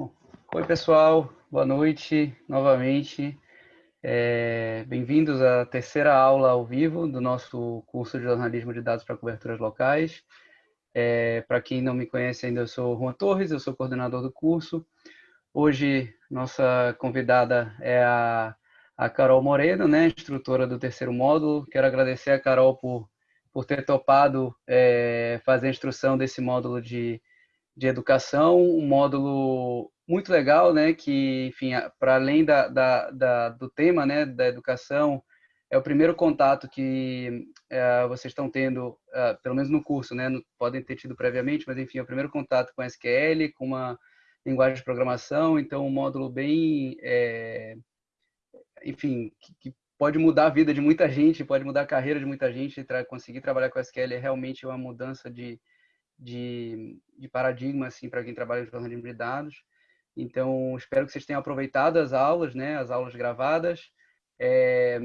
Oi, pessoal. Boa noite novamente. É, Bem-vindos à terceira aula ao vivo do nosso curso de jornalismo de dados para coberturas locais. É, para quem não me conhece ainda, eu sou Juan Torres, eu sou coordenador do curso. Hoje, nossa convidada é a, a Carol Moreno, né, instrutora do terceiro módulo. Quero agradecer a Carol por, por ter topado é, fazer a instrução desse módulo de, de educação, um módulo muito legal, né, que, enfim, para além da, da, da, do tema, né, da educação, é o primeiro contato que uh, vocês estão tendo, uh, pelo menos no curso, né, podem ter tido previamente, mas, enfim, é o primeiro contato com SQL, com uma linguagem de programação, então um módulo bem, é, enfim, que, que, pode mudar a vida de muita gente, pode mudar a carreira de muita gente, tra conseguir trabalhar com SQL é realmente uma mudança de, de, de paradigma, assim, para quem trabalha em jornalismo de dados. Então, espero que vocês tenham aproveitado as aulas, né, as aulas gravadas. É,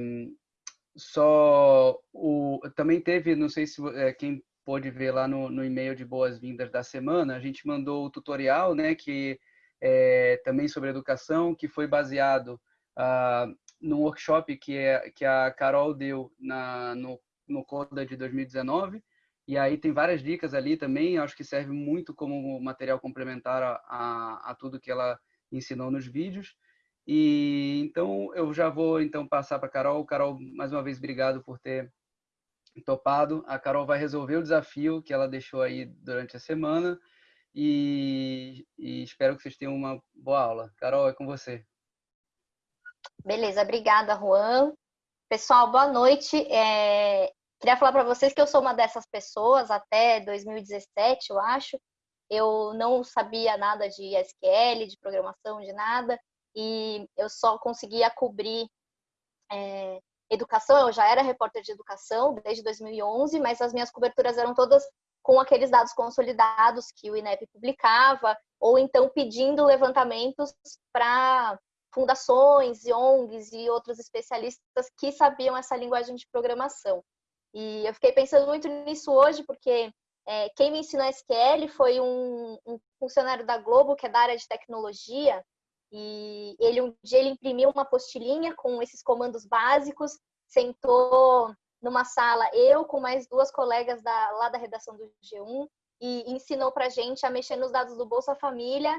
só o, também teve, não sei se é, quem pôde ver lá no, no e-mail de boas-vindas da semana, a gente mandou o tutorial, né, que é também sobre educação, que foi baseado ah, workshop que, é, que a Carol deu na, no, no CODA de 2019, e aí tem várias dicas ali também, acho que serve muito como material complementar a, a, a tudo que ela ensinou nos vídeos. E então eu já vou então passar para Carol. Carol, mais uma vez obrigado por ter topado. A Carol vai resolver o desafio que ela deixou aí durante a semana e, e espero que vocês tenham uma boa aula. Carol, é com você. Beleza, obrigada, Juan. Pessoal, boa noite. É, Queria falar para vocês que eu sou uma dessas pessoas até 2017, eu acho. Eu não sabia nada de SQL, de programação, de nada, e eu só conseguia cobrir é, educação. Eu já era repórter de educação desde 2011, mas as minhas coberturas eram todas com aqueles dados consolidados que o INEP publicava, ou então pedindo levantamentos para fundações ONGs e outros especialistas que sabiam essa linguagem de programação. E eu fiquei pensando muito nisso hoje, porque é, quem me ensinou SQL foi um, um, funcionário da Globo, que é da área de tecnologia, e ele um dia ele imprimiu uma postilhinha com esses comandos básicos, sentou numa sala, eu com mais duas colegas da, lá da redação do G1, e ensinou para gente a mexer nos dados do Bolsa Família,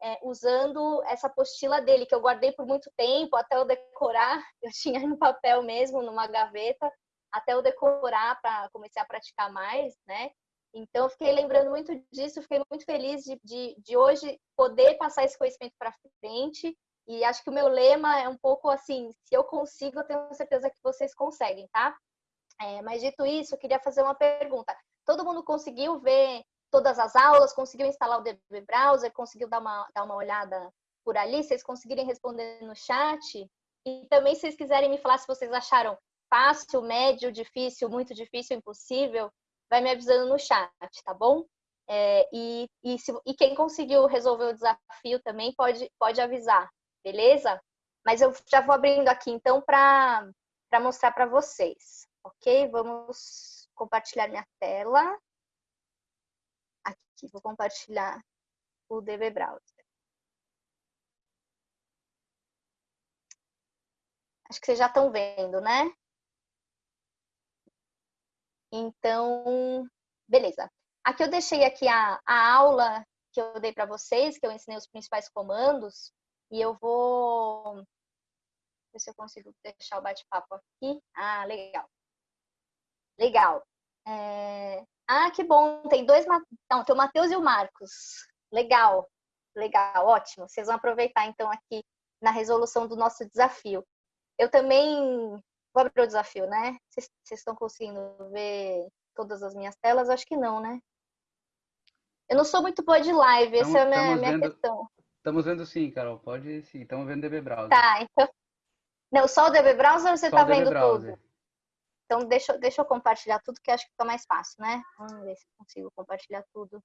é, usando essa apostila dele, que eu guardei por muito tempo, até eu decorar, eu tinha no papel mesmo, numa gaveta, até eu decorar para começar a praticar mais, né? Então, eu fiquei lembrando muito disso, fiquei muito feliz de, de, de hoje poder passar esse conhecimento para frente. E acho que o meu lema é um pouco assim: se eu consigo, eu tenho certeza que vocês conseguem, tá? É, mas dito isso, eu queria fazer uma pergunta. Todo mundo conseguiu ver todas as aulas? Conseguiu instalar o DB Browser? Conseguiu dar uma, dar uma olhada por ali? Vocês conseguirem responder no chat? E também, se vocês quiserem me falar se vocês acharam fácil, médio, difícil, muito difícil, impossível, vai me avisando no chat, tá bom? É, e, e, se, e, quem conseguiu resolver o desafio também pode, pode avisar, beleza? Mas eu já vou abrindo aqui então para mostrar para vocês, ok? Vamos compartilhar minha tela. Aqui, vou compartilhar o DB Browser. Acho que vocês já estão vendo, né? Então, beleza. Aqui eu deixei aqui a, a aula que eu dei para vocês, que eu ensinei os principais comandos, e eu vou ver se eu consigo deixar o bate-papo aqui. Ah, legal. Legal. É... Ah, que bom, tem dois, não, tem o Matheus e o Marcos. Legal, legal, ótimo. Vocês vão aproveitar então aqui na resolução do nosso desafio. Eu também Vou abrir o desafio, né? Vocês estão conseguindo ver todas as minhas telas? Acho que não, né? Eu não sou muito boa de live, essa é a minha, minha vendo, questão. Estamos vendo sim, Carol. Pode sim. Estamos vendo o DB Browser. Tá, então. Não, só o DB Browser ou você está vendo tudo? Então, deixa, deixa eu compartilhar tudo, que acho que fica mais fácil, né? Vamos ver se consigo compartilhar tudo.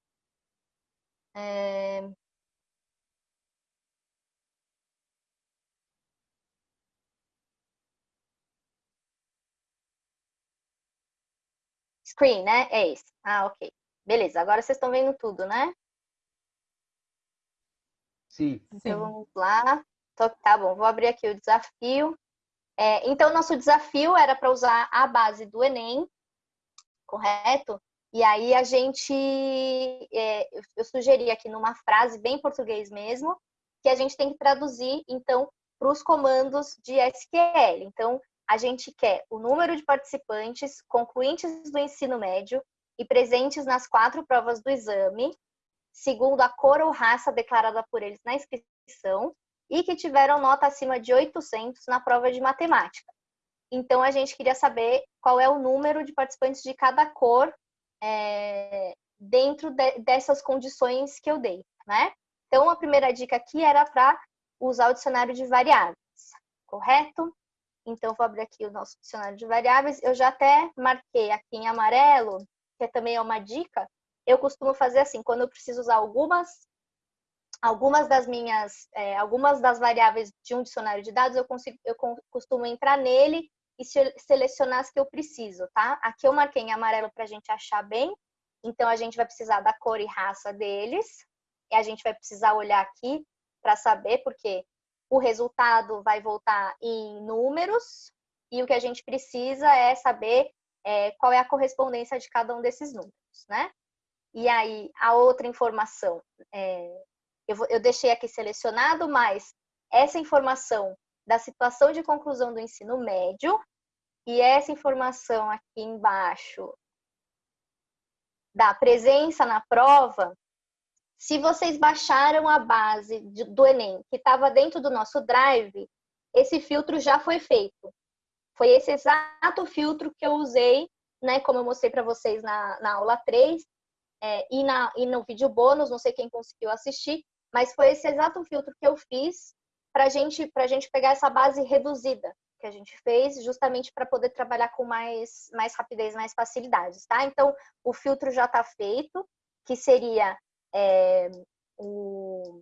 É... Screen, né? É esse. Ah, ok. Beleza, agora vocês estão vendo tudo, né? Sim. Então, vamos lá. Tá bom, vou abrir aqui o desafio. É, então, nosso desafio era para usar a base do Enem, correto? E aí a gente, é, eu sugeri aqui numa frase bem português mesmo, que a gente tem que traduzir, então, para os comandos de SQL. Então, a gente quer o número de participantes concluintes do ensino médio e presentes nas quatro provas do exame, segundo a cor ou raça declarada por eles na inscrição, e que tiveram nota acima de 800 na prova de matemática. Então, a gente queria saber qual é o número de participantes de cada cor é, dentro de, dessas condições que eu dei, né? Então, a primeira dica aqui era para usar o dicionário de variáveis, correto? Então, vou abrir aqui o nosso dicionário de variáveis. Eu já até marquei aqui em amarelo, que também é uma dica. Eu costumo fazer assim, quando eu preciso usar algumas algumas das minhas, é, algumas das variáveis de um dicionário de dados, eu, consigo, eu costumo entrar nele e selecionar as que eu preciso, tá? Aqui eu marquei em amarelo para a gente achar bem. Então, a gente vai precisar da cor e raça deles. E a gente vai precisar olhar aqui para saber, porque o resultado vai voltar em números. E o que a gente precisa é saber é, qual é a correspondência de cada um desses números, né? E aí, a outra informação, é, eu, eu deixei aqui selecionado, mas essa informação da situação de conclusão do ensino médio e essa informação aqui embaixo da presença na prova, se vocês baixaram a base do Enem, que estava dentro do nosso drive, esse filtro já foi feito. Foi esse exato filtro que eu usei, né, como eu mostrei para vocês na, na aula 3, é, e, na, e no vídeo bônus, não sei quem conseguiu assistir, mas foi esse exato filtro que eu fiz para gente, a gente pegar essa base reduzida que a gente fez, justamente para poder trabalhar com mais, mais rapidez, mais facilidades, tá? Então, o filtro já está feito, que seria é, o,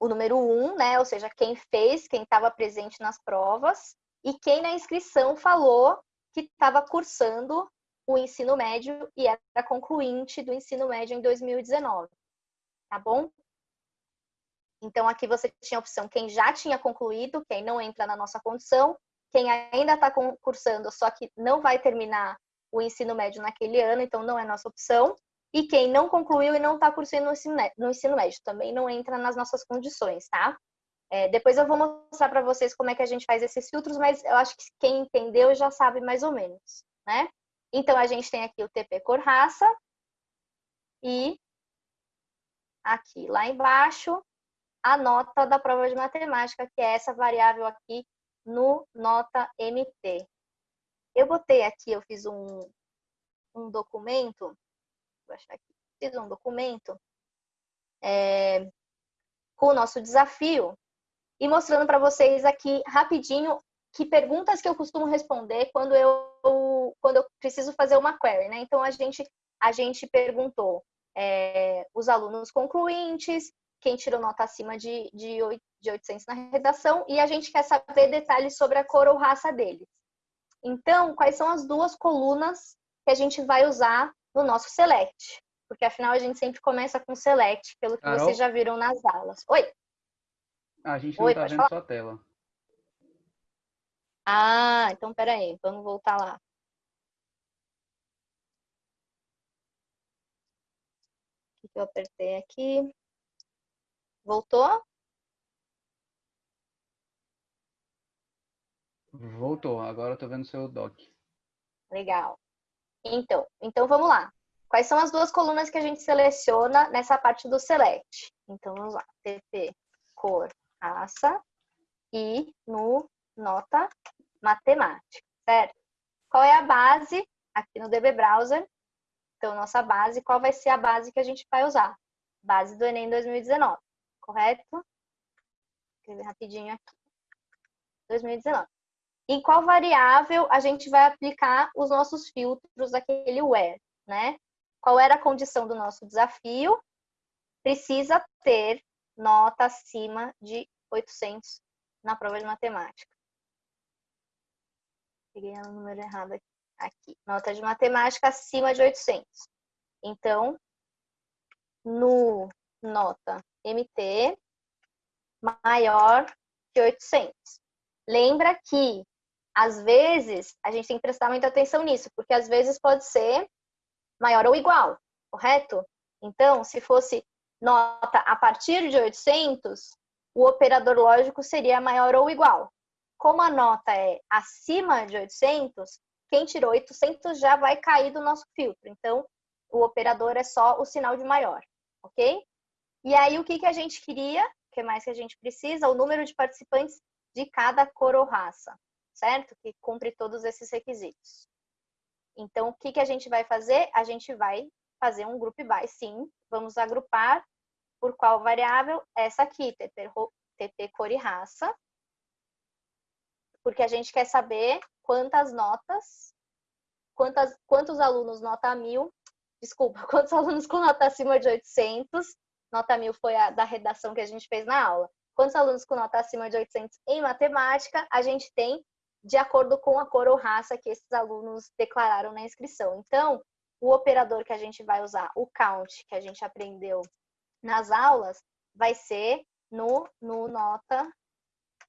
o número um, né? Ou seja, quem fez, quem estava presente nas provas, e quem na inscrição falou que estava cursando o ensino médio e era concluinte do ensino médio em 2019. Tá bom? Então, aqui você tinha a opção quem já tinha concluído, quem não entra na nossa condição, quem ainda está cursando, só que não vai terminar o ensino médio naquele ano, então não é nossa opção, e quem não concluiu e não está cursando no ensino, no ensino médio, também não entra nas nossas condições, tá? É, depois eu vou mostrar para vocês como é que a gente faz esses filtros, mas eu acho que quem entendeu já sabe mais ou menos, né? Então, a gente tem aqui o TP cor raça e aqui, lá embaixo, a nota da prova de matemática, que é essa variável aqui no nota MT. Eu botei aqui, eu fiz um, um documento, vou achar aqui, fiz um documento é, com o nosso desafio e mostrando para vocês aqui rapidinho que perguntas que eu costumo responder quando eu, quando eu preciso fazer uma query, né? Então, a gente, a gente perguntou é, os alunos concluintes, quem tirou nota acima de, de, 8, de 800 na redação, e a gente quer saber detalhes sobre a cor ou raça deles. Então, quais são as duas colunas que a gente vai usar no nosso select? Porque afinal a gente sempre começa com select, pelo que Carol? vocês já viram nas aulas. Oi? A gente não está vendo falar? sua tela. Ah, então peraí, vamos voltar lá. O que eu apertei aqui? Voltou? Voltou, agora eu tô vendo seu doc. Legal. Então, então vamos lá. Quais são as duas colunas que a gente seleciona nessa parte do select? Então vamos lá. TP, cor, raça e no nota matemática, certo? Qual é a base aqui no DB Browser? Então, nossa base, qual vai ser a base que a gente vai usar? Base do Enem 2019 correto? Vou escrever rapidinho aqui. 2019. Em qual variável a gente vai aplicar os nossos filtros daquele where, né? Qual era a condição do nosso desafio? Precisa ter nota acima de 800 na prova de matemática. Peguei o número errado aqui. aqui. Nota de matemática acima de 800. Então, no nota MT, maior que 800. Lembra que, às vezes, a gente tem que prestar muita atenção nisso, porque às vezes pode ser maior ou igual, correto? Então, se fosse nota a partir de 800, o operador lógico seria maior ou igual. Como a nota é acima de 800, quem tirou 800 já vai cair do nosso filtro. Então, o operador é só o sinal de maior, ok? E aí, o que, que a gente queria? O que mais que a gente precisa? O número de participantes de cada cor ou raça, certo? Que cumpre todos esses requisitos. Então, o que, que a gente vai fazer? A gente vai fazer um group by, sim. Vamos agrupar por qual variável? Essa aqui, TP, TP cor e raça. Porque a gente quer saber quantas notas, quantas, quantos alunos nota mil, desculpa, quantos alunos com nota acima de 800, nota mil foi a da redação que a gente fez na aula. Quantos alunos com nota acima de 800 em matemática a gente tem de acordo com a cor ou raça que esses alunos declararam na inscrição. Então, o operador que a gente vai usar, o count, que a gente aprendeu nas aulas, vai ser no, no nota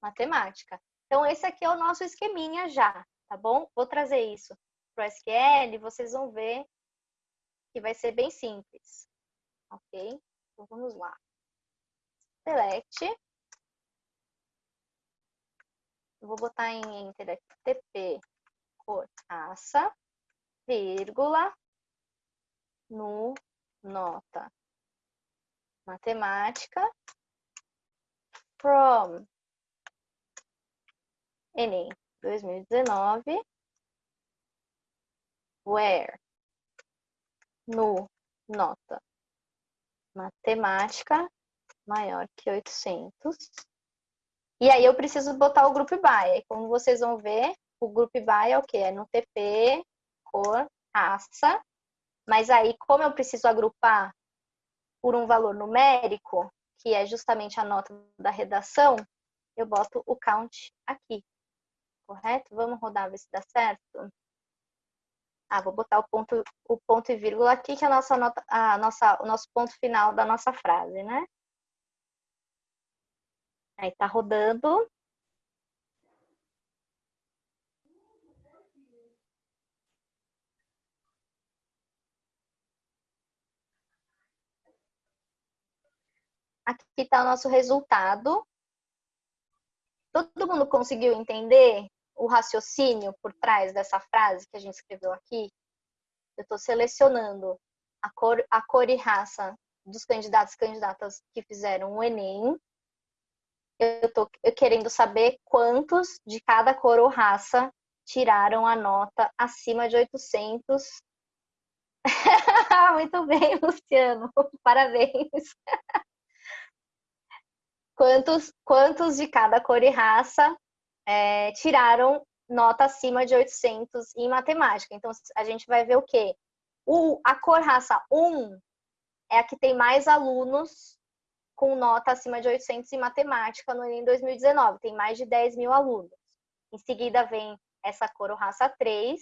matemática. Então, esse aqui é o nosso esqueminha já, tá bom? Vou trazer isso para o SQL, vocês vão ver que vai ser bem simples, ok? Então, vamos lá. Select. Eu vou botar em Enter aqui, TP, cor, raça, vírgula, no nota. Matemática from Enem 2019 where no nota. Matemática maior que 800 e aí eu preciso botar o group by. Como vocês vão ver, o group by é o que? É no TP, cor, raça. Mas aí, como eu preciso agrupar por um valor numérico, que é justamente a nota da redação, eu boto o count aqui. Correto? Vamos rodar, ver se dá certo. Ah, vou botar o ponto, o ponto e vírgula aqui, que é a nossa nota, a nossa, o nosso ponto final da nossa frase, né? Aí tá rodando. Aqui está o nosso resultado. Todo mundo conseguiu entender o raciocínio por trás dessa frase que a gente escreveu aqui? Eu estou selecionando a cor, a cor e raça dos candidatos e candidatas que fizeram o Enem eu tô querendo saber quantos de cada cor ou raça tiraram a nota acima de 800. Muito bem, Luciano. Parabéns. quantos, quantos de cada cor e raça é, tiraram nota acima de 800 em matemática? Então, a gente vai ver o quê? O, a cor raça 1 é a que tem mais alunos com nota acima de 800 em matemática no Enem 2019. Tem mais de 10 mil alunos. Em seguida vem essa cor ou raça 3.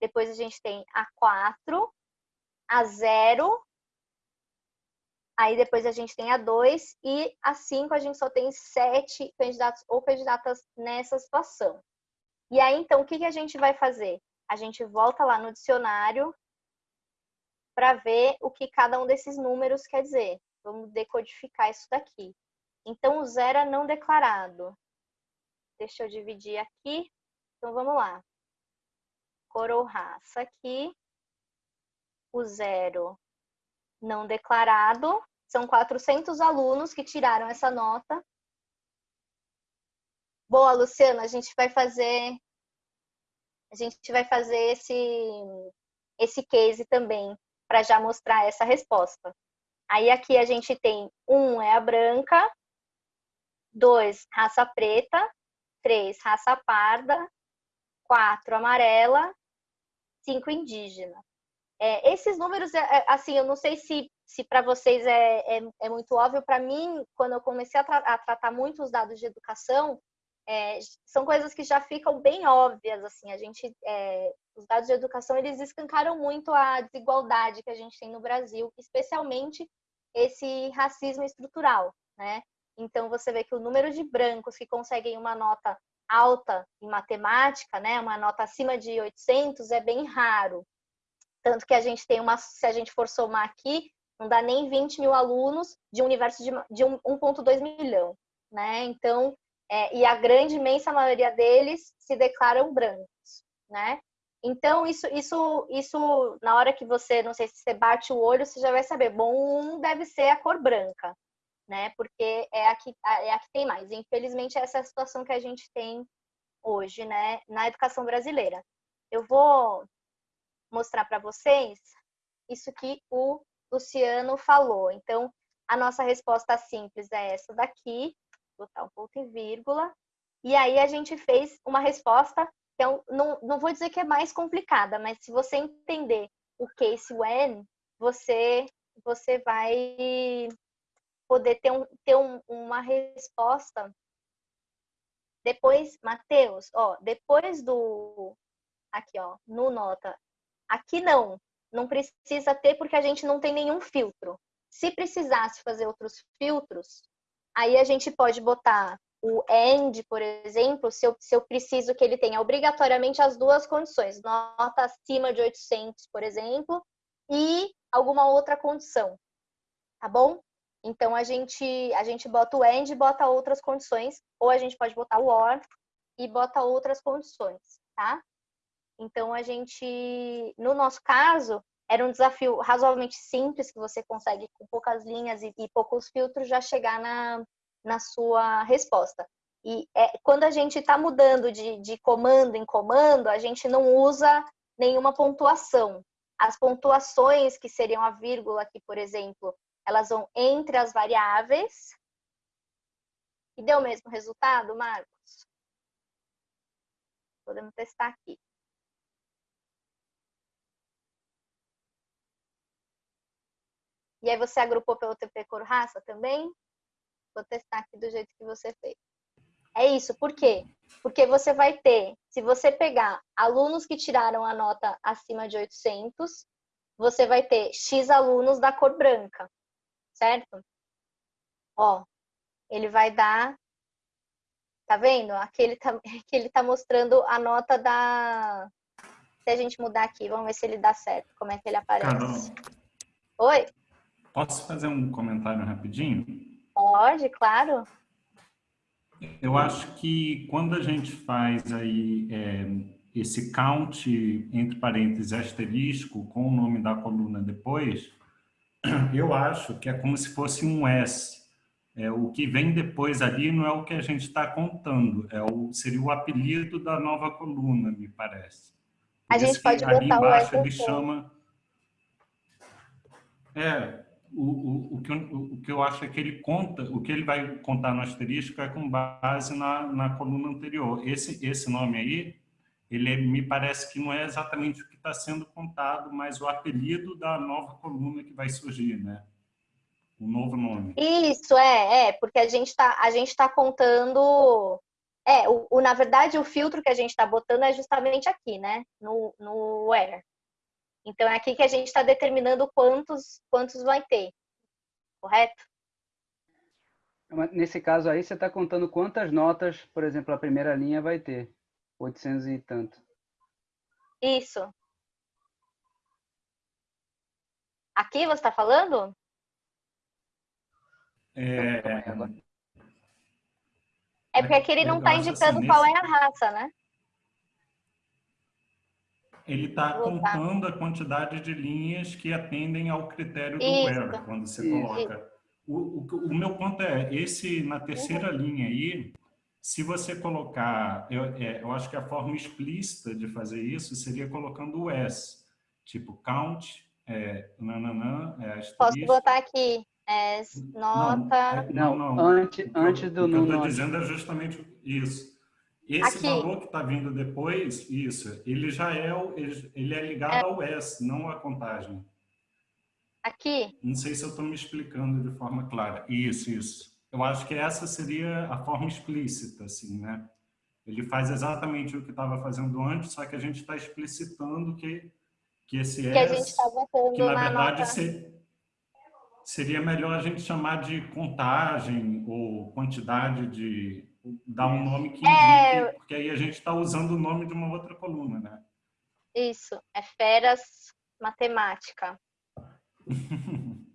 Depois a gente tem a 4, a 0. Aí depois a gente tem a 2 e a 5 a gente só tem 7 candidatos ou candidatas nessa situação. E aí então o que a gente vai fazer? A gente volta lá no dicionário para ver o que cada um desses números quer dizer. Vamos decodificar isso daqui. Então, o zero é não declarado. Deixa eu dividir aqui. Então, vamos lá. Cor ou raça aqui. O zero não declarado. São 400 alunos que tiraram essa nota. Boa, Luciana, a gente vai fazer a gente vai fazer esse esse case também para já mostrar essa resposta. Aí aqui a gente tem um é a branca, dois raça preta, três raça parda, quatro amarela, cinco indígena. É, esses números, é, é assim, eu não sei se, se para vocês é, é, é, muito óbvio. Para mim, quando eu comecei a, tra a, tratar muito os dados de educação, é, são coisas que já ficam bem óbvias. Assim, a gente, é, os dados de educação eles escancaram muito a desigualdade que a gente tem no Brasil, especialmente esse racismo estrutural, né? Então, você vê que o número de brancos que conseguem uma nota alta em matemática, né, uma nota acima de 800, é bem raro. Tanto que a gente tem uma, se a gente for somar aqui, não dá nem 20 mil alunos de um universo de, de 1,2 milhão, né? Então, é, e a grande imensa maioria deles se declaram brancos, né? Então, isso, isso, isso, na hora que você, não sei se você bate o olho, você já vai saber, bom, um deve ser a cor branca, né? Porque é a que, é a que tem mais. Infelizmente, essa é a situação que a gente tem hoje, né, na educação brasileira. Eu vou mostrar para vocês isso que o Luciano falou. Então, a nossa resposta simples é essa daqui, botar um ponto e vírgula. E aí a gente fez uma resposta que é um, não, não vou dizer que é mais complicada, mas se você entender o case when, você você vai poder ter, um, ter um, uma resposta. Depois, Mateus, ó, depois do aqui, ó, no nota. Aqui não, não precisa ter porque a gente não tem nenhum filtro. Se precisasse fazer outros filtros, aí a gente pode botar o AND, por exemplo, se eu, se eu preciso que ele tenha obrigatoriamente as duas condições, nota acima de 800, por exemplo, e alguma outra condição, tá bom? Então, a gente, a gente bota o AND e bota outras condições, ou a gente pode botar o OR e bota outras condições, tá? Então, a gente, no nosso caso, era um desafio razoavelmente simples, que você consegue, com poucas linhas e, e poucos filtros, já chegar na, na sua resposta. E é, quando a gente está mudando de, de comando em comando, a gente não usa nenhuma pontuação. As pontuações, que seriam a vírgula aqui, por exemplo, elas vão entre as variáveis. E deu o mesmo resultado, Marcos? Podemos testar aqui. E aí você agrupou pelo TP cor raça também? Vou testar aqui do jeito que você fez. É isso, por quê? Porque você vai ter, se você pegar alunos que tiraram a nota acima de 800, você vai ter X alunos da cor branca, certo? Ó, ele vai dar, tá vendo? Aqui ele tá, aqui ele tá mostrando a nota da... Se a gente mudar aqui, vamos ver se ele dá certo, como é que ele aparece. Carol. Oi? Posso fazer um comentário rapidinho? Pode, claro. Eu acho que quando a gente faz aí é, esse count, entre parênteses, asterisco, com o nome da coluna depois, eu acho que é como se fosse um S. É, o que vem depois ali não é o que a gente está contando, é o, seria o apelido da nova coluna, me parece. A gente pode botar ali embaixo o ele chama... É, o, o, que, eu, o que eu acho é que ele conta, o que ele vai contar no asterisco é com base na, na coluna anterior. Esse, esse nome aí, ele é, me parece que não é exatamente o que está sendo contado, mas o apelido da nova coluna que vai surgir, né? O novo nome. Isso, é, é, porque a gente está tá contando... É, o, o, na verdade, o filtro que a gente está botando é justamente aqui, né? No, no where. Então, é aqui que a gente está determinando quantos, quantos vai ter, correto? Nesse caso aí, você está contando quantas notas, por exemplo, a primeira linha vai ter? 800 e tanto. Isso. Aqui você está falando? É... é porque aqui ele não está indicando assim, qual é a raça, né? Ele está contando a quantidade de linhas que atendem ao critério do Isso. where, quando você coloca. O, o, o, meu ponto é, esse na terceira uhum. linha aí, se você colocar, eu, é, eu acho que a forma explícita de fazer isso seria colocando o S, tipo count, é, nananã, é, Posso botar aqui, S, nota... Não, não, não antes, antes do... O que eu estou dizendo é justamente isso. Esse Aqui. valor que está vindo depois, isso, ele já é, ele é ligado é. ao S, não à contagem. Aqui? Não sei se eu estou me explicando de forma clara. Isso, isso. Eu acho que essa seria a forma explícita, assim, né? Ele faz exatamente o que estava fazendo antes, só que a gente está explicitando que, que esse que S, a gente tá que na, na verdade se, Seria melhor a gente chamar de contagem ou quantidade de... dar um nome que é. indique, é... porque aí a gente está usando o nome de uma outra coluna, né? Isso, é feras matemática.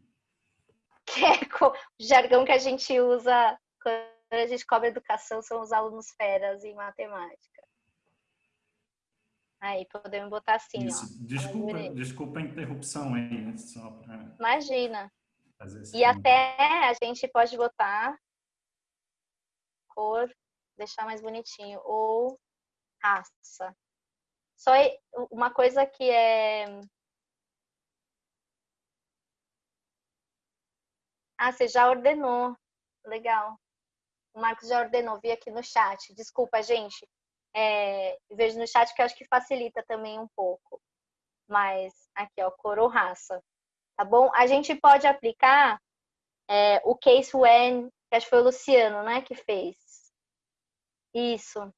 que é o jargão que a gente usa quando a gente cobra educação, são os alunos feras em matemática. Aí, podemos botar assim, Isso. ó. Desculpa, desculpa a interrupção aí, só para... Imagina. E até a gente pode botar cor, deixar mais bonitinho, ou raça. Só uma coisa que é Ah, você já ordenou. Legal. O Marcos já ordenou, vi aqui no chat. Desculpa, gente. É, vejo no chat que eu acho que facilita também um pouco. Mas aqui, ó, cor ou raça. Tá bom? A gente pode aplicar é, o case when, acho que foi o Luciano, né, que fez. Isso.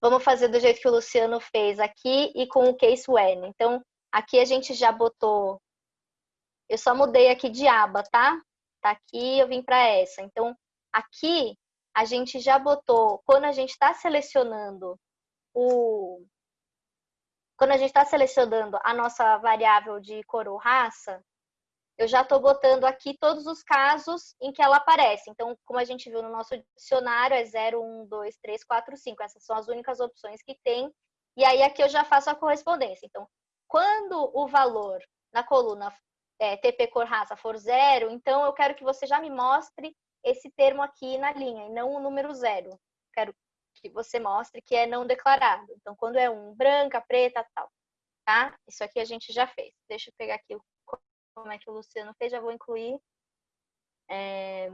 Vamos fazer do jeito que o Luciano fez aqui e com o case when. Então, aqui a gente já botou eu só mudei aqui de aba, tá? Tá aqui, eu vim para essa. Então, aqui a gente já botou, quando a gente está selecionando o... Quando a gente está selecionando a nossa variável de cor ou raça, eu já estou botando aqui todos os casos em que ela aparece. Então, como a gente viu no nosso dicionário, é 0, 1, 2, 3, 4, 5. Essas são as únicas opções que tem. E aí, aqui eu já faço a correspondência. Então, quando o valor na coluna é, TP cor raça for zero, então eu quero que você já me mostre esse termo aqui na linha, e não o número zero. Quero que você mostre que é não declarado. Então, quando é um, branca, preta, tal. Tá? Isso aqui a gente já fez. Deixa eu pegar aqui como é que o Luciano fez, já vou incluir. É...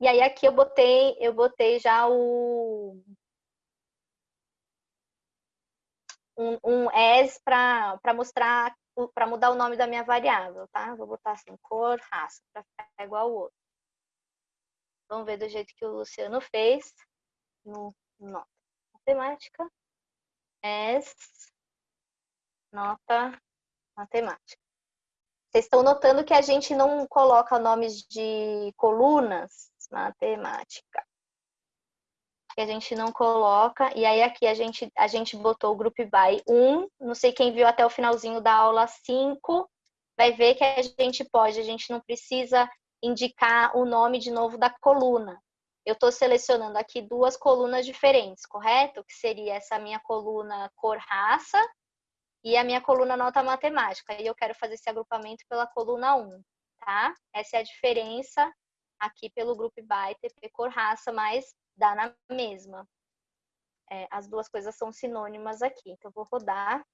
E aí aqui eu botei, eu botei já o um, um as para mostrar para mudar o nome da minha variável, tá? Vou botar assim, cor, raça, para ficar igual ao outro. Vamos ver do jeito que o Luciano fez no nota matemática. S, nota matemática. Vocês estão notando que a gente não coloca nomes de colunas matemática que a gente não coloca. E aí aqui a gente, a gente botou o Group By 1. Não sei quem viu até o finalzinho da aula 5, vai ver que a gente pode, a gente não precisa indicar o nome de novo da coluna. Eu estou selecionando aqui duas colunas diferentes, correto? Que seria essa minha coluna cor-raça e a minha coluna nota matemática. E eu quero fazer esse agrupamento pela coluna 1, tá? Essa é a diferença aqui pelo Group By TP cor-raça, mas dá na mesma. É, as duas coisas são sinônimas aqui. Então, eu vou rodar.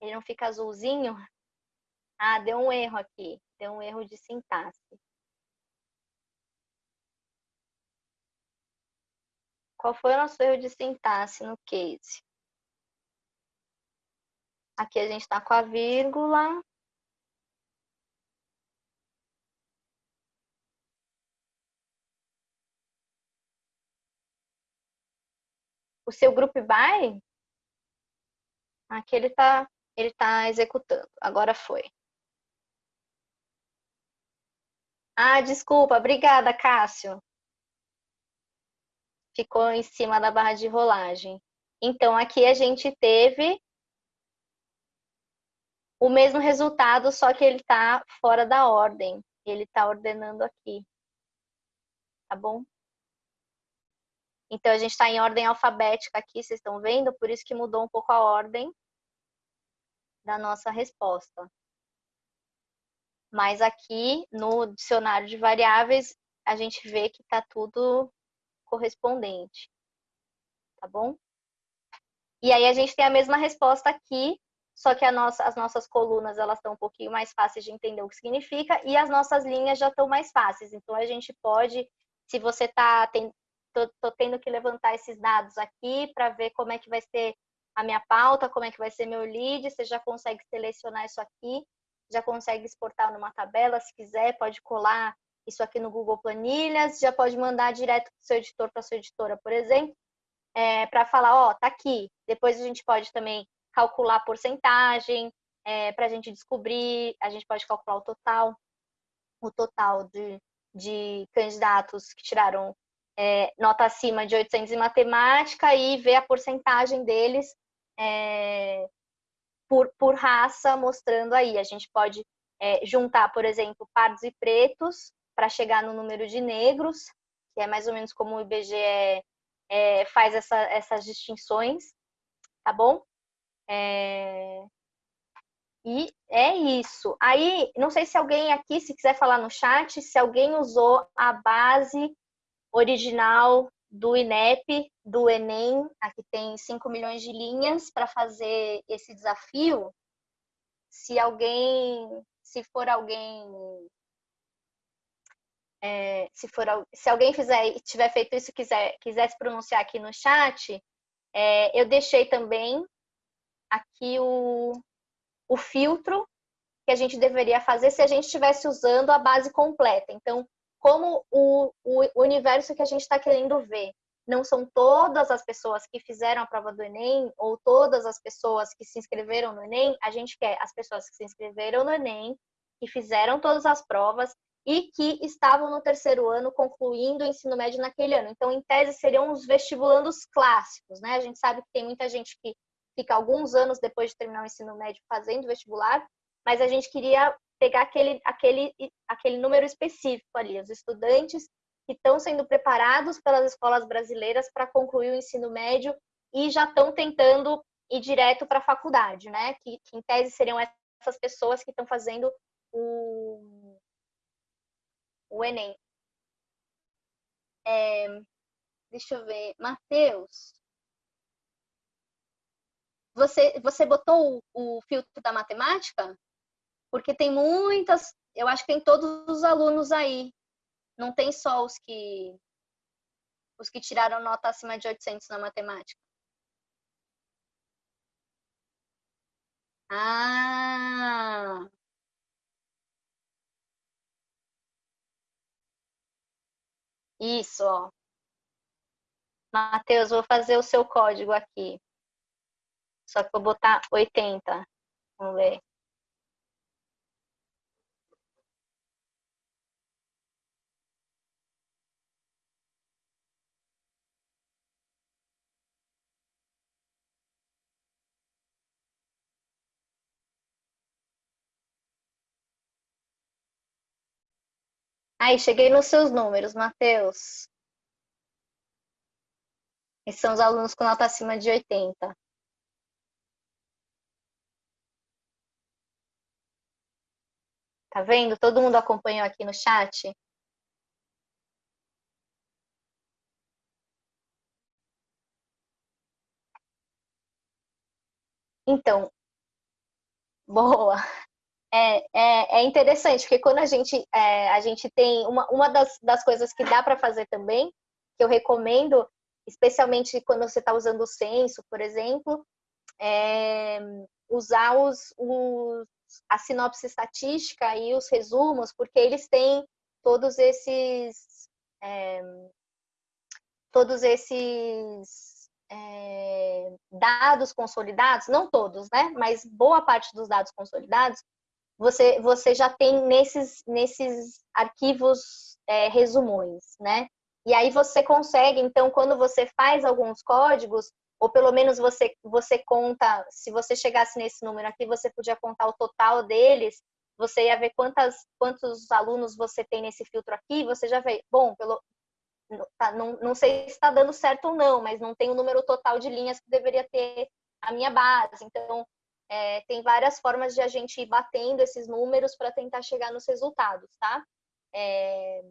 Ele não fica azulzinho? Ah, deu um erro aqui. Deu um erro de sintaxe. Qual foi o nosso erro de sintaxe no case? Aqui a gente está com a vírgula. O seu group by, aqui ele está ele tá executando. Agora foi. Ah, desculpa. Obrigada, Cássio. Ficou em cima da barra de rolagem. Então, aqui a gente teve o mesmo resultado, só que ele está fora da ordem. Ele está ordenando aqui. Tá bom? Então, a gente está em ordem alfabética aqui, vocês estão vendo? Por isso que mudou um pouco a ordem da nossa resposta. Mas aqui, no dicionário de variáveis, a gente vê que está tudo correspondente. Tá bom? E aí, a gente tem a mesma resposta aqui, só que nossa, as nossas colunas elas estão um pouquinho mais fáceis de entender o que significa e as nossas linhas já estão mais fáceis. Então a gente pode, se você está tô, tô tendo que levantar esses dados aqui para ver como é que vai ser a minha pauta, como é que vai ser meu lead, você já consegue selecionar isso aqui, já consegue exportar numa tabela, se quiser, pode colar isso aqui no Google Planilhas, já pode mandar direto para o seu editor, para sua editora, por exemplo, é, para falar, ó, tá aqui. Depois a gente pode também calcular a porcentagem, é, para a gente descobrir, a gente pode calcular o total, o total de, de candidatos que tiraram é, nota acima de 800 em matemática e ver a porcentagem deles é, por, por raça, mostrando aí. A gente pode é, juntar, por exemplo, pardos e pretos para chegar no número de negros, que é mais ou menos como o IBGE é, faz essa, essas distinções, tá bom? É... E é isso. Aí, não sei se alguém aqui, se quiser falar no chat, se alguém usou a base original do INEP, do Enem, aqui tem 5 milhões de linhas para fazer esse desafio. Se alguém, se for alguém, é, se for se alguém fizer tiver feito isso quiser quiser se pronunciar aqui no chat, é, eu deixei também aqui o, o filtro que a gente deveria fazer se a gente estivesse usando a base completa. Então, como o, o universo que a gente está querendo ver não são todas as pessoas que fizeram a prova do Enem ou todas as pessoas que se inscreveram no Enem, a gente quer as pessoas que se inscreveram no Enem, que fizeram todas as provas e que estavam no terceiro ano concluindo o ensino médio naquele ano. Então, em tese, seriam os vestibulandos clássicos, né? A gente sabe que tem muita gente que fica alguns anos depois de terminar o ensino médio fazendo vestibular, mas a gente queria pegar aquele, aquele, aquele número específico ali, os estudantes que estão sendo preparados pelas escolas brasileiras para concluir o ensino médio e já estão tentando ir direto para a faculdade, né? Que, que, em tese seriam essas pessoas que estão fazendo o, o Enem. É, deixa eu ver, Matheus, você, você botou o, o filtro da matemática? porque tem muitas, eu acho que tem todos os alunos aí, não tem só os que os que tiraram nota acima de 800 na matemática. Ah! Isso, ó. Matheus, vou fazer o seu código aqui. Só que vou botar 80. Vamos ver. Aí, cheguei nos seus números, Matheus. Esses são os alunos com nota acima de 80. Tá vendo? Todo mundo acompanhou aqui no chat? Então, boa é, é, é, interessante, porque quando a gente, é, a gente tem uma, uma das, das coisas que dá para fazer também, que eu recomendo, especialmente quando você está usando o censo, por exemplo, é usar os, os, a sinopse estatística e os resumos, porque eles têm todos esses é, todos esses é, dados consolidados, não todos, né? Mas boa parte dos dados consolidados você, você já tem nesses, nesses arquivos é, resumões, né? E aí você consegue, então, quando você faz alguns códigos, ou pelo menos você, você conta, se você chegasse nesse número aqui, você podia contar o total deles, você ia ver quantas, quantos alunos você tem nesse filtro aqui, você já vê, bom, pelo, tá, não, não sei se está dando certo ou não, mas não tem o número total de linhas que deveria ter a minha base. Então, é, tem várias formas de a gente ir batendo esses números para tentar chegar nos resultados, tá? É,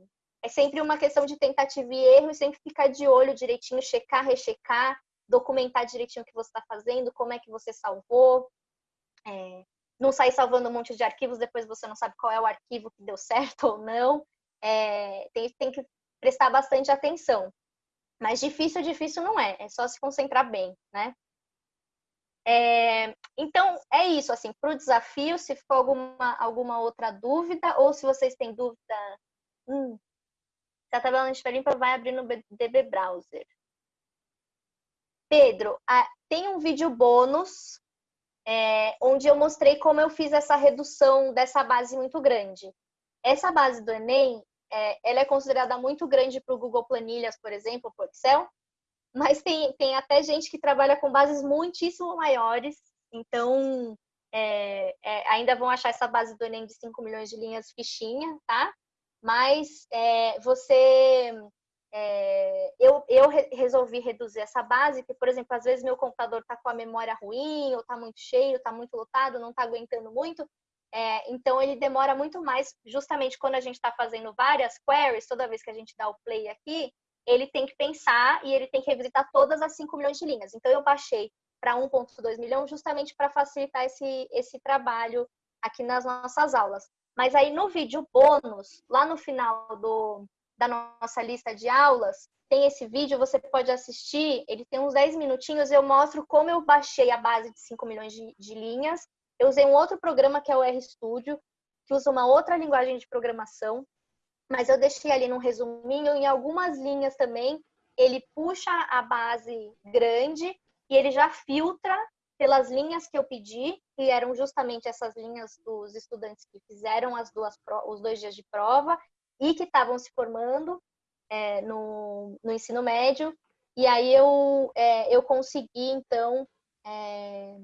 é sempre uma questão de tentativa e erro e sempre ficar de olho direitinho, checar, rechecar, documentar direitinho o que você está fazendo, como é que você salvou. É, não sair salvando um monte de arquivos, depois você não sabe qual é o arquivo que deu certo ou não. É, tem, tem que prestar bastante atenção. Mas difícil, difícil não é, é só se concentrar bem, né? É, então, é isso, assim, para o desafio, se ficou alguma, alguma outra dúvida, ou se vocês têm dúvida Hum. Se a tabela não estiver limpa, vai abrir no DB Browser. Pedro, tem um vídeo bônus é, onde eu mostrei como eu fiz essa redução dessa base muito grande. Essa base do Enem, é, ela é considerada muito grande para o Google Planilhas, por exemplo, para o Excel, mas tem, tem até gente que trabalha com bases muitíssimo maiores, então é, é, ainda vão achar essa base do Enem de 5 milhões de linhas fichinha, tá? Mas é, você é, eu, eu resolvi reduzir essa base, porque, por exemplo, às vezes meu computador está com a memória ruim, ou está muito cheio, está muito lotado, não está aguentando muito, é, então ele demora muito mais, justamente quando a gente está fazendo várias queries, toda vez que a gente dá o play aqui, ele tem que pensar e ele tem que revisitar todas as 5 milhões de linhas. Então eu baixei para 1.2 milhão justamente para facilitar esse, esse trabalho aqui nas nossas aulas. Mas aí no vídeo bônus, lá no final do, da nossa lista de aulas, tem esse vídeo, você pode assistir, ele tem uns 10 minutinhos, eu mostro como eu baixei a base de 5 milhões de, de linhas. Eu usei um outro programa que é o RStudio, que usa uma outra linguagem de programação, mas eu deixei ali num resuminho, em algumas linhas também, ele puxa a base grande e ele já filtra pelas linhas que eu pedi, que eram justamente essas linhas dos estudantes que fizeram as duas, os dois dias de prova, e que estavam se formando é, no, no, ensino médio. E aí eu, é, eu consegui, então, é,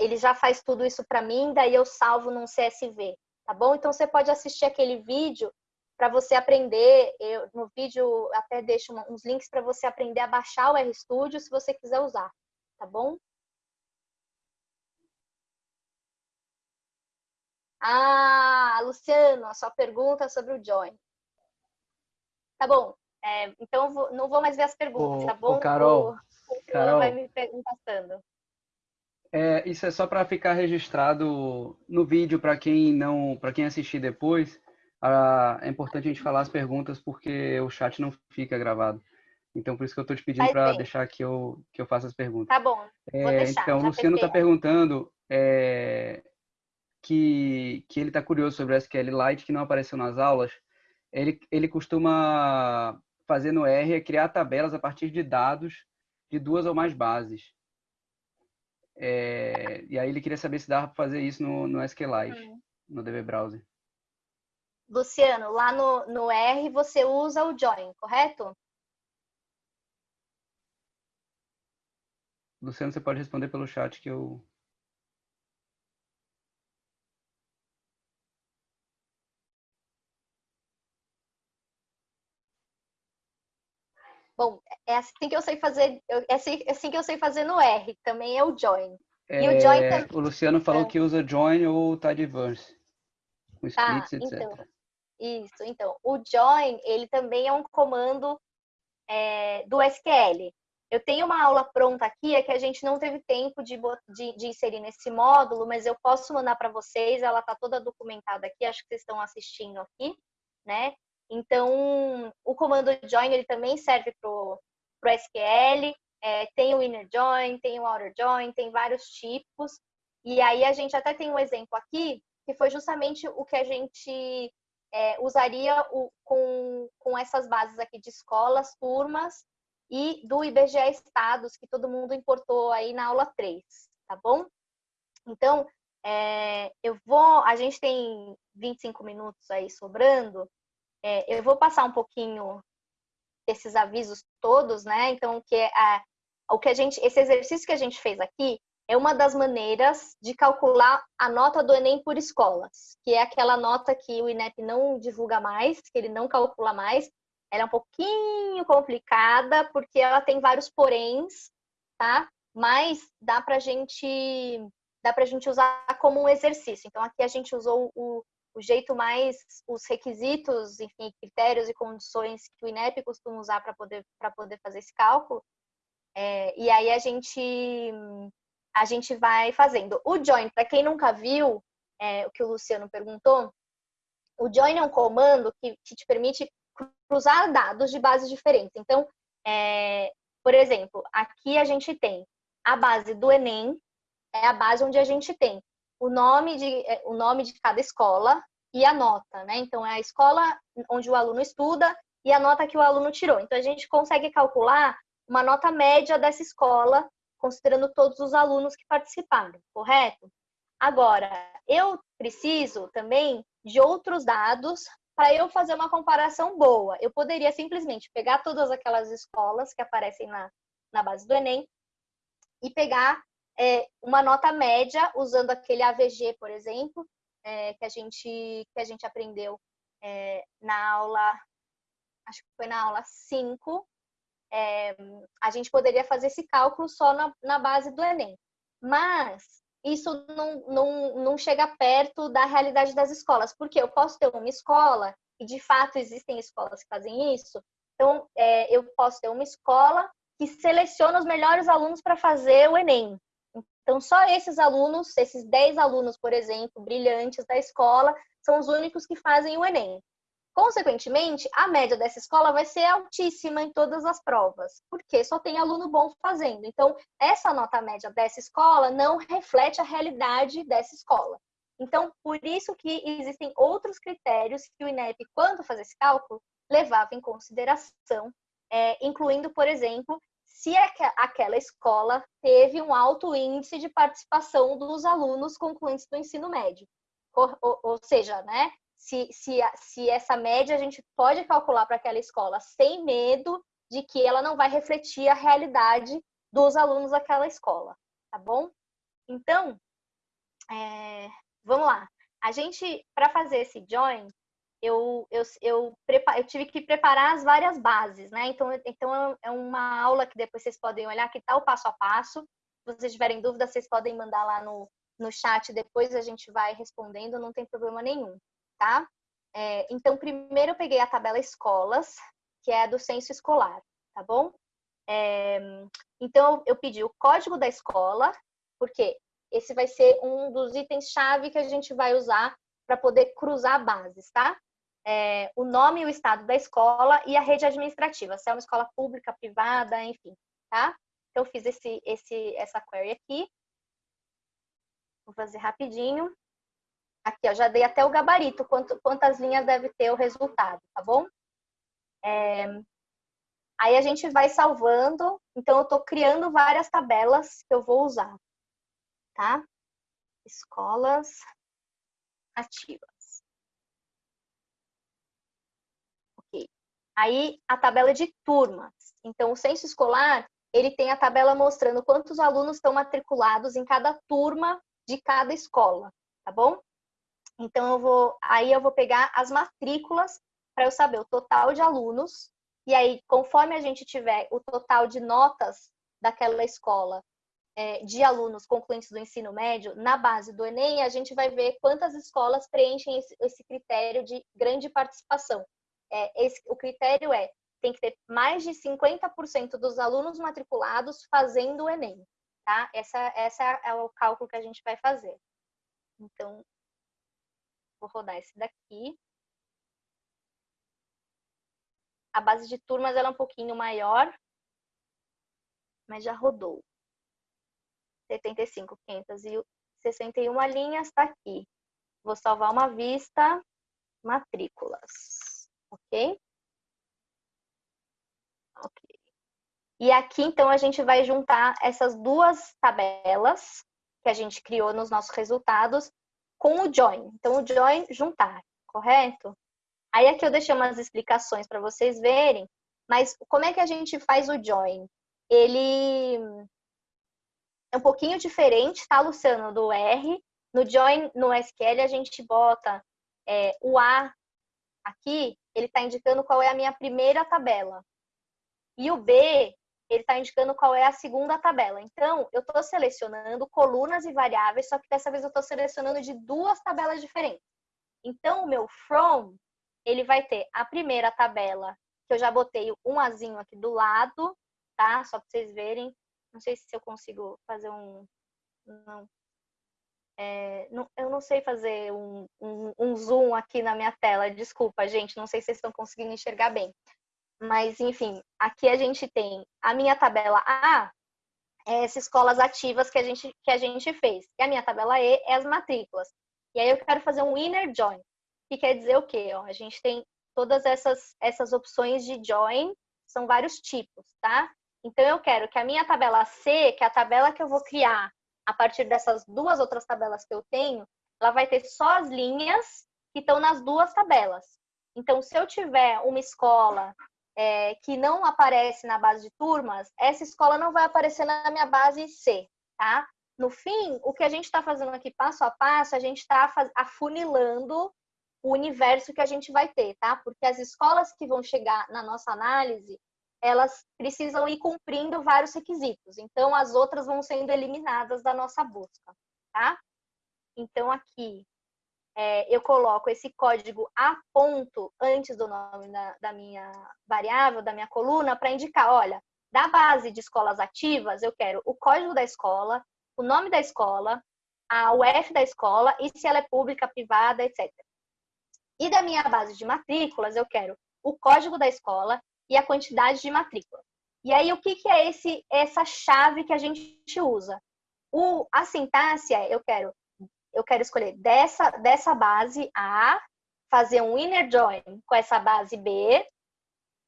ele já faz tudo isso para mim, daí eu salvo num CSV, tá bom? Então você pode assistir aquele vídeo para você aprender. Eu, no vídeo até deixo uns links para você aprender a baixar o RStudio se você quiser usar, tá bom? Ah, Luciano, a sua pergunta sobre o Join. Tá bom. É, então, vou, não vou mais ver as perguntas, tá bom? Carol, o, o Carol vai me passando. É, isso é só para ficar registrado no vídeo para quem não, para quem assistir depois. Ah, é importante a gente falar as perguntas porque o chat não fica gravado. Então, por isso que eu estou te pedindo para deixar que eu, que eu faça as perguntas. Tá bom, vou é, deixar. Então, o Luciano está perguntando é, que, que ele está curioso sobre o SQLite, que não apareceu nas aulas. Ele, ele costuma fazer no R é criar tabelas a partir de dados de duas ou mais bases. É, e aí ele queria saber se dava para fazer isso no, no SQLite, hum. no DB Browser. Luciano, lá no, no R você usa o join, correto? Luciano, você pode responder pelo chat que eu Bom, é assim que eu sei fazer, é assim, é assim que eu sei fazer no R, também é o join. É, e o join também... O Luciano falou é. que usa join ou tidyverse, com tá, splits, etc. Então, isso, então, o join, ele também é um comando é, do SQL. Eu tenho uma aula pronta aqui, é que a gente não teve tempo de, de, de inserir nesse módulo, mas eu posso mandar para vocês, ela está toda documentada aqui, acho que vocês estão assistindo aqui, né? Então, o comando join ele também serve para o SQL, é, tem o inner join, tem o outer join, tem vários tipos. E aí a gente até tem um exemplo aqui, que foi justamente o que a gente é, usaria o, com, com essas bases aqui de escolas, turmas e do IBGE Estados, que todo mundo importou aí na aula 3, tá bom? Então, é, eu vou, a gente tem 25 minutos aí sobrando, é, eu vou passar um pouquinho desses avisos todos, né? Então, que é o que a gente, esse exercício que a gente fez aqui é uma das maneiras de calcular a nota do Enem por escolas, que é aquela nota que o INEP não divulga mais, que ele não calcula mais. Ela é um pouquinho complicada porque ela tem vários poréns, tá? Mas dá pra gente dá pra gente usar como um exercício. Então aqui a gente usou o, o jeito mais, os requisitos, enfim, critérios e condições que o INEP costuma usar para poder, poder fazer esse cálculo. É, e aí a gente, a gente vai fazendo. O join, para quem nunca viu, é, o que o Luciano perguntou, o join é um comando que, que te permite cruzar dados de bases diferentes. Então, é, por exemplo, aqui a gente tem a base do Enem, é a base onde a gente tem o nome de, é, o nome de cada escola e a nota, né? Então, é a escola onde o aluno estuda e a nota que o aluno tirou. Então, a gente consegue calcular uma nota média dessa escola, considerando todos os alunos que participaram, correto? Agora, eu preciso também de outros dados para eu fazer uma comparação boa. Eu poderia simplesmente pegar todas aquelas escolas que aparecem na, na base do Enem e pegar é, uma nota média usando aquele AVG, por exemplo, é, que, a gente, que a gente aprendeu é, na aula, acho que foi na aula 5, é, a gente poderia fazer esse cálculo só na, na base do Enem. Mas isso não, não, não chega perto da realidade das escolas, porque eu posso ter uma escola, e de fato existem escolas que fazem isso, então é, eu posso ter uma escola que seleciona os melhores alunos para fazer o Enem. Então, só esses alunos, esses 10 alunos, por exemplo, brilhantes da escola, são os únicos que fazem o Enem. Consequentemente, a média dessa escola vai ser altíssima em todas as provas, porque só tem aluno bom fazendo. Então, essa nota média dessa escola não reflete a realidade dessa escola. Então, por isso que existem outros critérios que o INEP, quando faz esse cálculo, levava em consideração, é, incluindo, por exemplo, se aquela escola teve um alto índice de participação dos alunos concluintes do ensino médio. Ou, ou, ou seja, né, se, se, se essa média a gente pode calcular para aquela escola sem medo de que ela não vai refletir a realidade dos alunos daquela escola, tá bom? Então, é, vamos lá. A gente, para fazer esse join, eu, eu, eu, eu, tive que preparar as várias bases, né? Então, então é uma aula que depois vocês podem olhar que tá o passo a passo. Se vocês tiverem dúvidas, vocês podem mandar lá no, no chat, depois a gente vai respondendo, não tem problema nenhum, tá? É, então, primeiro eu peguei a tabela escolas, que é a do censo escolar, tá bom? É, então, eu pedi o código da escola, porque esse vai ser um dos itens-chave que a gente vai usar para poder cruzar bases, tá? é, o nome e o estado da escola e a rede administrativa, se é uma escola pública, privada, enfim, tá? Então, eu fiz esse, esse, essa query aqui. Vou fazer rapidinho. Aqui, ó, já dei até o gabarito, quanto, quantas linhas deve ter o resultado, tá bom? É, aí a gente vai salvando, então eu estou criando várias tabelas que eu vou usar, tá? Escolas ativas. Aí a tabela de turmas. Então o censo escolar, ele tem a tabela mostrando quantos alunos estão matriculados em cada turma de cada escola, tá bom? Então eu vou, aí eu vou pegar as matrículas para eu saber o total de alunos e aí conforme a gente tiver o total de notas daquela escola é, de alunos concluintes do ensino médio, na base do Enem, a gente vai ver quantas escolas preenchem esse, esse critério de grande participação é, esse, o critério é tem que ter mais de 50% dos alunos matriculados fazendo o Enem, tá? Essa, essa é o cálculo que a gente vai fazer. Então, vou rodar esse daqui. A base de turmas ela é um pouquinho maior, mas já rodou. 75, 561 linhas está aqui. Vou salvar uma vista, matrículas ok? Ok. E aqui, então, a gente vai juntar essas duas tabelas que a gente criou nos nossos resultados com o join. Então, o join, juntar, correto? Aí aqui eu deixei umas explicações para vocês verem, mas como é que a gente faz o join? Ele é um pouquinho diferente, tá, Luciano, do R. No join, no SQL, a gente bota é, o A aqui, ele está indicando qual é a minha primeira tabela. E o B, ele está indicando qual é a segunda tabela. Então, eu estou selecionando colunas e variáveis, só que dessa vez eu estou selecionando de duas tabelas diferentes. Então, o meu from, ele vai ter a primeira tabela, que eu já botei um azinho aqui do lado, tá? Só para vocês verem. Não sei se eu consigo fazer um... Não, é, não, eu não sei fazer um, um, um, zoom aqui na minha tela, desculpa, gente, não sei se vocês estão conseguindo enxergar bem. Mas, enfim, aqui a gente tem a minha tabela A, é essas escolas ativas que a, gente, que a gente fez. E a minha tabela E é as matrículas. E aí eu quero fazer um inner join. que quer dizer o quê? Ó, a gente tem todas essas, essas opções de join, são vários tipos, tá? Então, eu quero que a minha tabela C, que é a tabela que eu vou criar a partir dessas duas outras tabelas que eu tenho, ela vai ter só as linhas que estão nas duas tabelas. Então, se eu tiver uma escola é, que não aparece na base de turmas, essa escola não vai aparecer na minha base C, tá? No fim, o que a gente está fazendo aqui passo a passo, a gente está afunilando o universo que a gente vai ter, tá? Porque as escolas que vão chegar na nossa análise, elas precisam ir cumprindo vários requisitos. Então, as outras vão sendo eliminadas da nossa busca, tá? Então, aqui, é, eu coloco esse código a ponto antes do nome da, da minha variável, da minha coluna, para indicar, olha, da base de escolas ativas, eu quero o código da escola, o nome da escola, a UF da escola e se ela é pública, privada, etc. E da minha base de matrículas, eu quero o código da escola e a quantidade de matrícula. E aí, o que, que é esse, essa chave que a gente usa? O, a sintaxe é, eu quero eu quero escolher dessa, dessa base A, fazer um inner join com essa base B,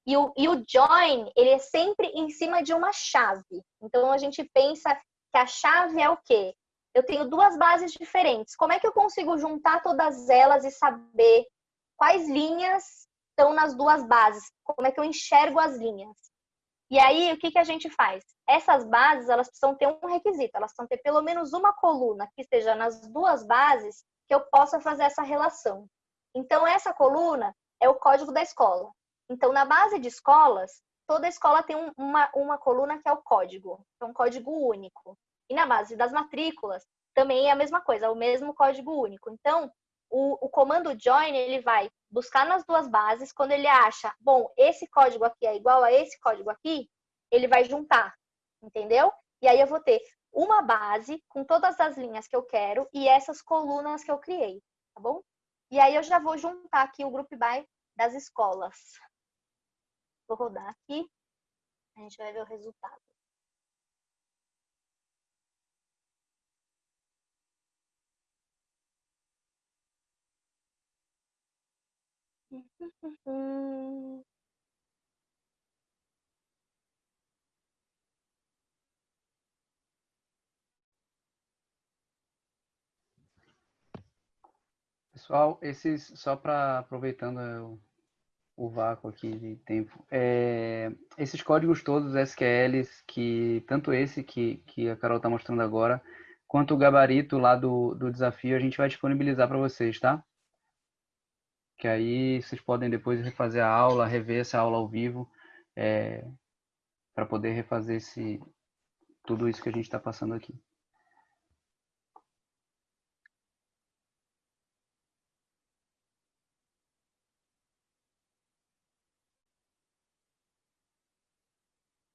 e o, e o join, ele é sempre em cima de uma chave. Então, a gente pensa que a chave é o quê? Eu tenho duas bases diferentes. Como é que eu consigo juntar todas elas e saber quais linhas estão nas duas bases? Como é que eu enxergo as linhas? E aí, o que, que a gente faz? Essas bases, elas precisam ter um requisito, elas precisam ter pelo menos uma coluna que esteja nas duas bases que eu possa fazer essa relação. Então, essa coluna é o código da escola. Então, na base de escolas, toda escola tem uma, uma coluna que é o código, é um código único. E na base das matrículas, também é a mesma coisa, é o mesmo código único. Então, o, o comando join, ele vai buscar nas duas bases, quando ele acha, bom, esse código aqui é igual a esse código aqui, ele vai juntar, entendeu? E aí eu vou ter uma base com todas as linhas que eu quero e essas colunas que eu criei, tá bom? E aí eu já vou juntar aqui o group by das escolas. Vou rodar aqui, a gente vai ver o resultado. Pessoal, esses, só para aproveitando o, o, vácuo aqui de tempo, é, esses códigos todos SQLs, que tanto esse que, que a Carol está mostrando agora, quanto o gabarito lá do, do desafio, a gente vai disponibilizar para vocês, tá? Que aí vocês podem depois refazer a aula, rever essa aula ao vivo, é, para poder refazer esse, tudo isso que a gente está passando aqui.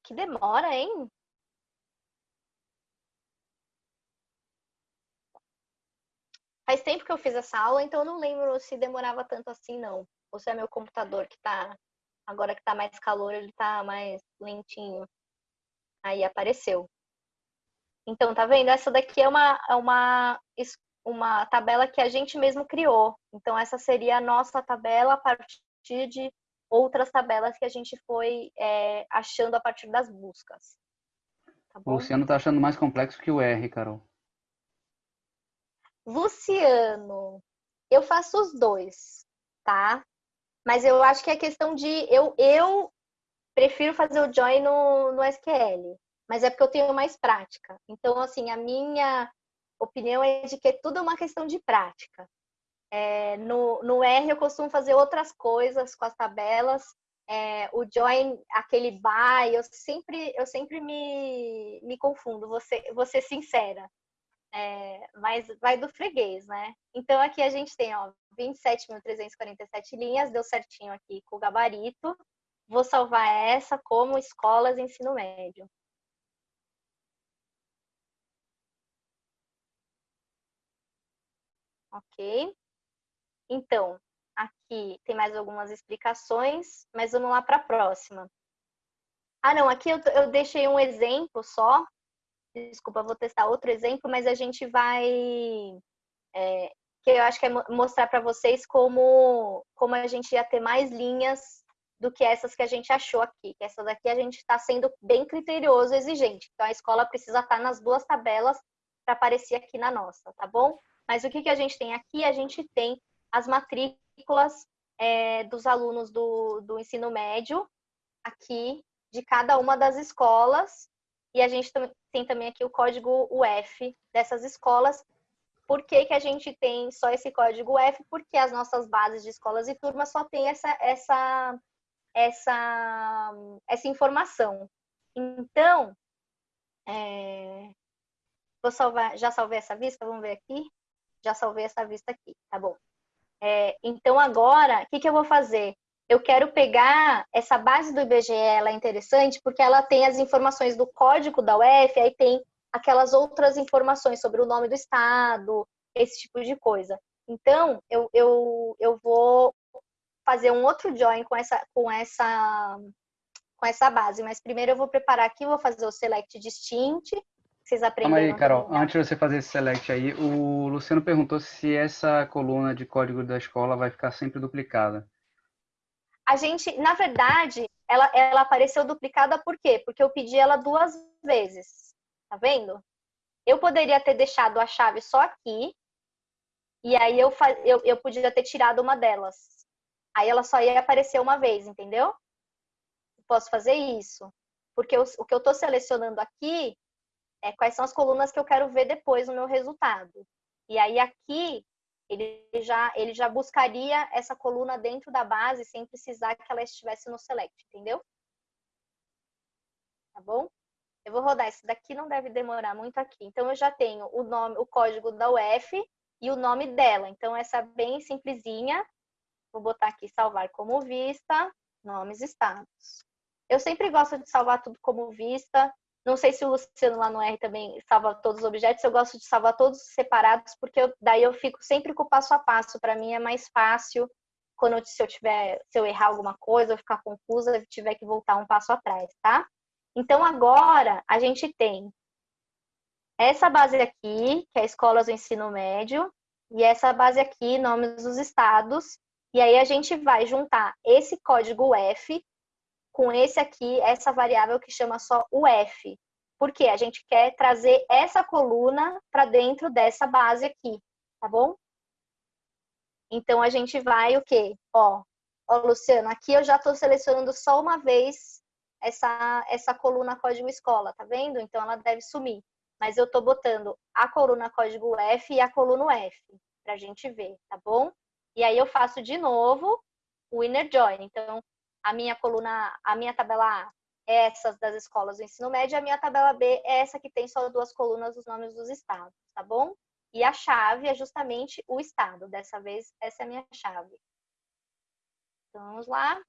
Que demora, hein? Faz tempo que eu fiz essa aula, então eu não lembro se demorava tanto assim, não. Ou se é meu computador que tá. Agora que tá mais calor, ele tá mais lentinho. Aí apareceu. Então, tá vendo? Essa daqui é uma, é uma, uma tabela que a gente mesmo criou. Então, essa seria a nossa tabela a partir de outras tabelas que a gente foi é, achando a partir das buscas. Tá o Luciano tá achando mais complexo que o R, Carol. Luciano, eu faço os dois, tá? Mas eu acho que é questão de. Eu, eu prefiro fazer o join no, no SQL, mas é porque eu tenho mais prática. Então, assim, a minha opinião é de que é tudo uma questão de prática. É, no, no R eu costumo fazer outras coisas com as tabelas. É, o join, aquele by, eu sempre, eu sempre me, me confundo, ser, vou ser sincera. É, mas vai do freguês, né? Então aqui a gente tem, ó, 27.347 linhas, deu certinho aqui com o gabarito. Vou salvar essa como escolas ensino médio. Ok? Então, aqui tem mais algumas explicações, mas vamos lá para a próxima. Ah, não, aqui eu, eu deixei um exemplo só desculpa, vou testar outro exemplo, mas a gente vai é, que eu acho que é mostrar para vocês como, como a gente ia ter mais linhas do que essas que a gente achou aqui. Que essa daqui a gente está sendo bem criterioso, exigente. Então a escola precisa estar tá nas duas tabelas para aparecer aqui na nossa, tá bom? Mas o que, que a gente tem aqui? A gente tem as matrículas é, dos alunos do, do ensino médio aqui de cada uma das escolas e a gente tem também aqui o código UF dessas escolas. Por que, que a gente tem só esse código UF? Porque as nossas bases de escolas e turmas só tem essa, essa, essa, essa informação. Então, é... vou salvar, já salvei essa vista, vamos ver aqui. Já salvei essa vista aqui, tá bom. É, então, agora, o que, que eu vou fazer? Eu quero pegar essa base do IBGE, ela é interessante porque ela tem as informações do código da UF, aí tem aquelas outras informações sobre o nome do estado, esse tipo de coisa. Então, eu, eu, eu vou fazer um outro join com essa, com essa com essa base, mas primeiro eu vou preparar aqui, vou fazer o select distinct, vocês aprenderam. Calma aí, Carol, antes de você fazer esse select aí, o Luciano perguntou se essa coluna de código da escola vai ficar sempre duplicada a gente, na verdade, ela, ela apareceu duplicada por quê? Porque eu pedi ela duas vezes. Tá vendo? Eu poderia ter deixado a chave só aqui, e aí eu, eu, eu podia ter tirado uma delas. Aí ela só ia aparecer uma vez, entendeu? Posso fazer isso. Porque eu, o que eu estou selecionando aqui é quais são as colunas que eu quero ver depois no meu resultado. E aí aqui ele já, ele já buscaria essa coluna dentro da base sem precisar que ela estivesse no select, entendeu? Tá bom? Eu vou rodar esse daqui, não deve demorar muito aqui. Então, eu já tenho o nome, o código da UF e o nome dela. Então, essa bem simplesinha. Vou botar aqui salvar como vista, nomes estados. Eu sempre gosto de salvar tudo como vista, não sei se o Luciano lá no R também salva todos os objetos, eu gosto de salvar todos separados, porque eu, daí eu fico sempre com o passo a passo. Para mim é mais fácil quando se eu tiver, se eu errar alguma coisa, eu ficar confusa, eu tiver que voltar um passo atrás, tá? Então agora a gente tem essa base aqui, que é Escolas do Ensino Médio, e essa base aqui, nomes dos estados, e aí a gente vai juntar esse código F com esse aqui, essa variável que chama só o F. Porque a gente quer trazer essa coluna para dentro dessa base aqui, tá bom? Então, a gente vai o quê? Ó, ó Luciano, aqui eu já estou selecionando só uma vez essa, essa coluna código escola, tá vendo? Então, ela deve sumir. Mas eu estou botando a coluna código F e a coluna F, para a gente ver, tá bom? E aí eu faço de novo o inner join. Então, a minha coluna, a minha tabela A é essas das escolas do ensino médio, a minha tabela B é essa que tem só duas colunas dos nomes dos estados, tá bom? E a chave é justamente o estado. Dessa vez, essa é a minha chave. Então, vamos lá.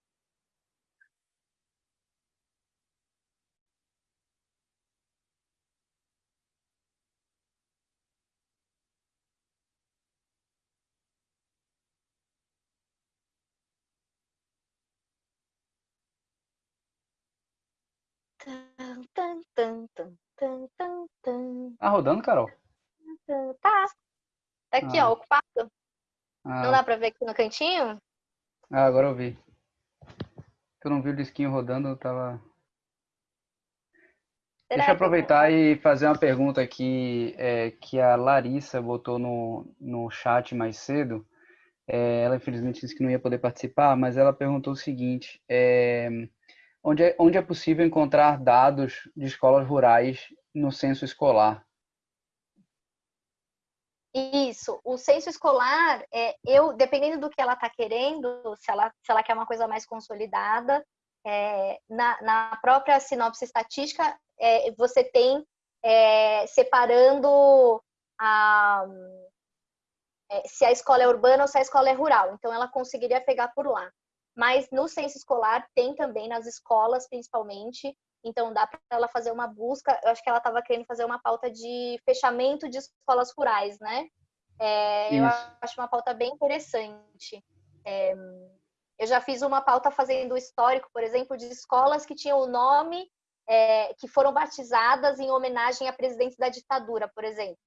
Tá rodando, Carol? Tá. Tá aqui, ah. ó, ocupado. Ah. Não dá pra ver aqui no cantinho? Ah, agora eu vi. Eu não vi o disquinho rodando, eu tava. Será Deixa eu aproveitar e fazer uma pergunta aqui é, que a Larissa botou no, no chat mais cedo. É, ela infelizmente disse que não ia poder participar, mas ela perguntou o seguinte: é, onde é, onde é possível encontrar dados de escolas rurais no censo escolar? Isso, o censo escolar, é, eu, dependendo do que ela está querendo, se ela, se ela quer uma coisa mais consolidada, é, na, na, própria sinopse estatística, é, você tem é, separando a, é, se a escola é urbana ou se a escola é rural. Então, ela conseguiria pegar por lá mas no censo escolar tem também nas escolas, principalmente. Então dá para ela fazer uma busca. Eu acho que ela estava querendo fazer uma pauta de fechamento de escolas rurais, né? É, eu acho uma pauta bem interessante. É, eu já fiz uma pauta fazendo histórico, por exemplo, de escolas que tinham o nome, é, que foram batizadas em homenagem a presidentes da ditadura, por exemplo.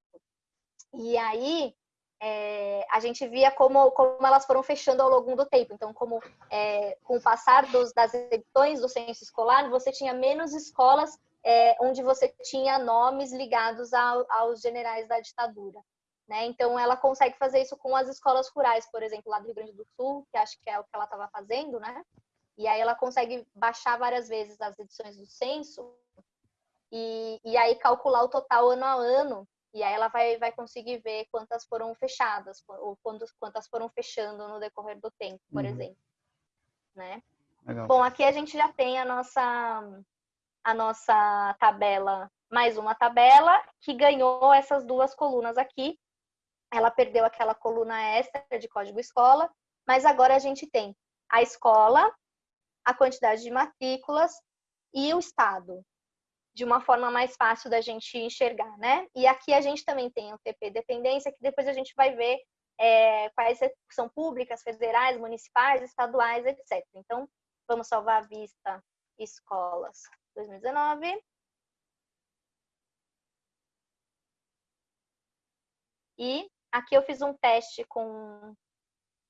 E aí é, a gente via como, como elas foram fechando ao longo do tempo. Então, como é, com o passar dos, das edições do censo escolar, você tinha menos escolas é, onde você tinha nomes ligados ao, aos generais da ditadura. Né? Então, ela consegue fazer isso com as escolas rurais, por exemplo, lá do Rio Grande do Sul, que acho que é o que ela estava fazendo, né? E aí ela consegue baixar várias vezes as edições do censo e, e aí calcular o total ano a ano e aí ela vai, vai conseguir ver quantas foram fechadas, ou quantas, quantas foram fechando no decorrer do tempo, por uhum. exemplo. Né? Bom, aqui a gente já tem a nossa, a nossa tabela, mais uma tabela, que ganhou essas duas colunas aqui. Ela perdeu aquela coluna extra de código escola, mas agora a gente tem a escola, a quantidade de matrículas e o estado de uma forma mais fácil da gente enxergar, né? E aqui a gente também tem o TP dependência, que depois a gente vai ver é, quais são públicas, federais, municipais, estaduais, etc. Então, vamos salvar a vista escolas 2019. E aqui eu fiz um teste com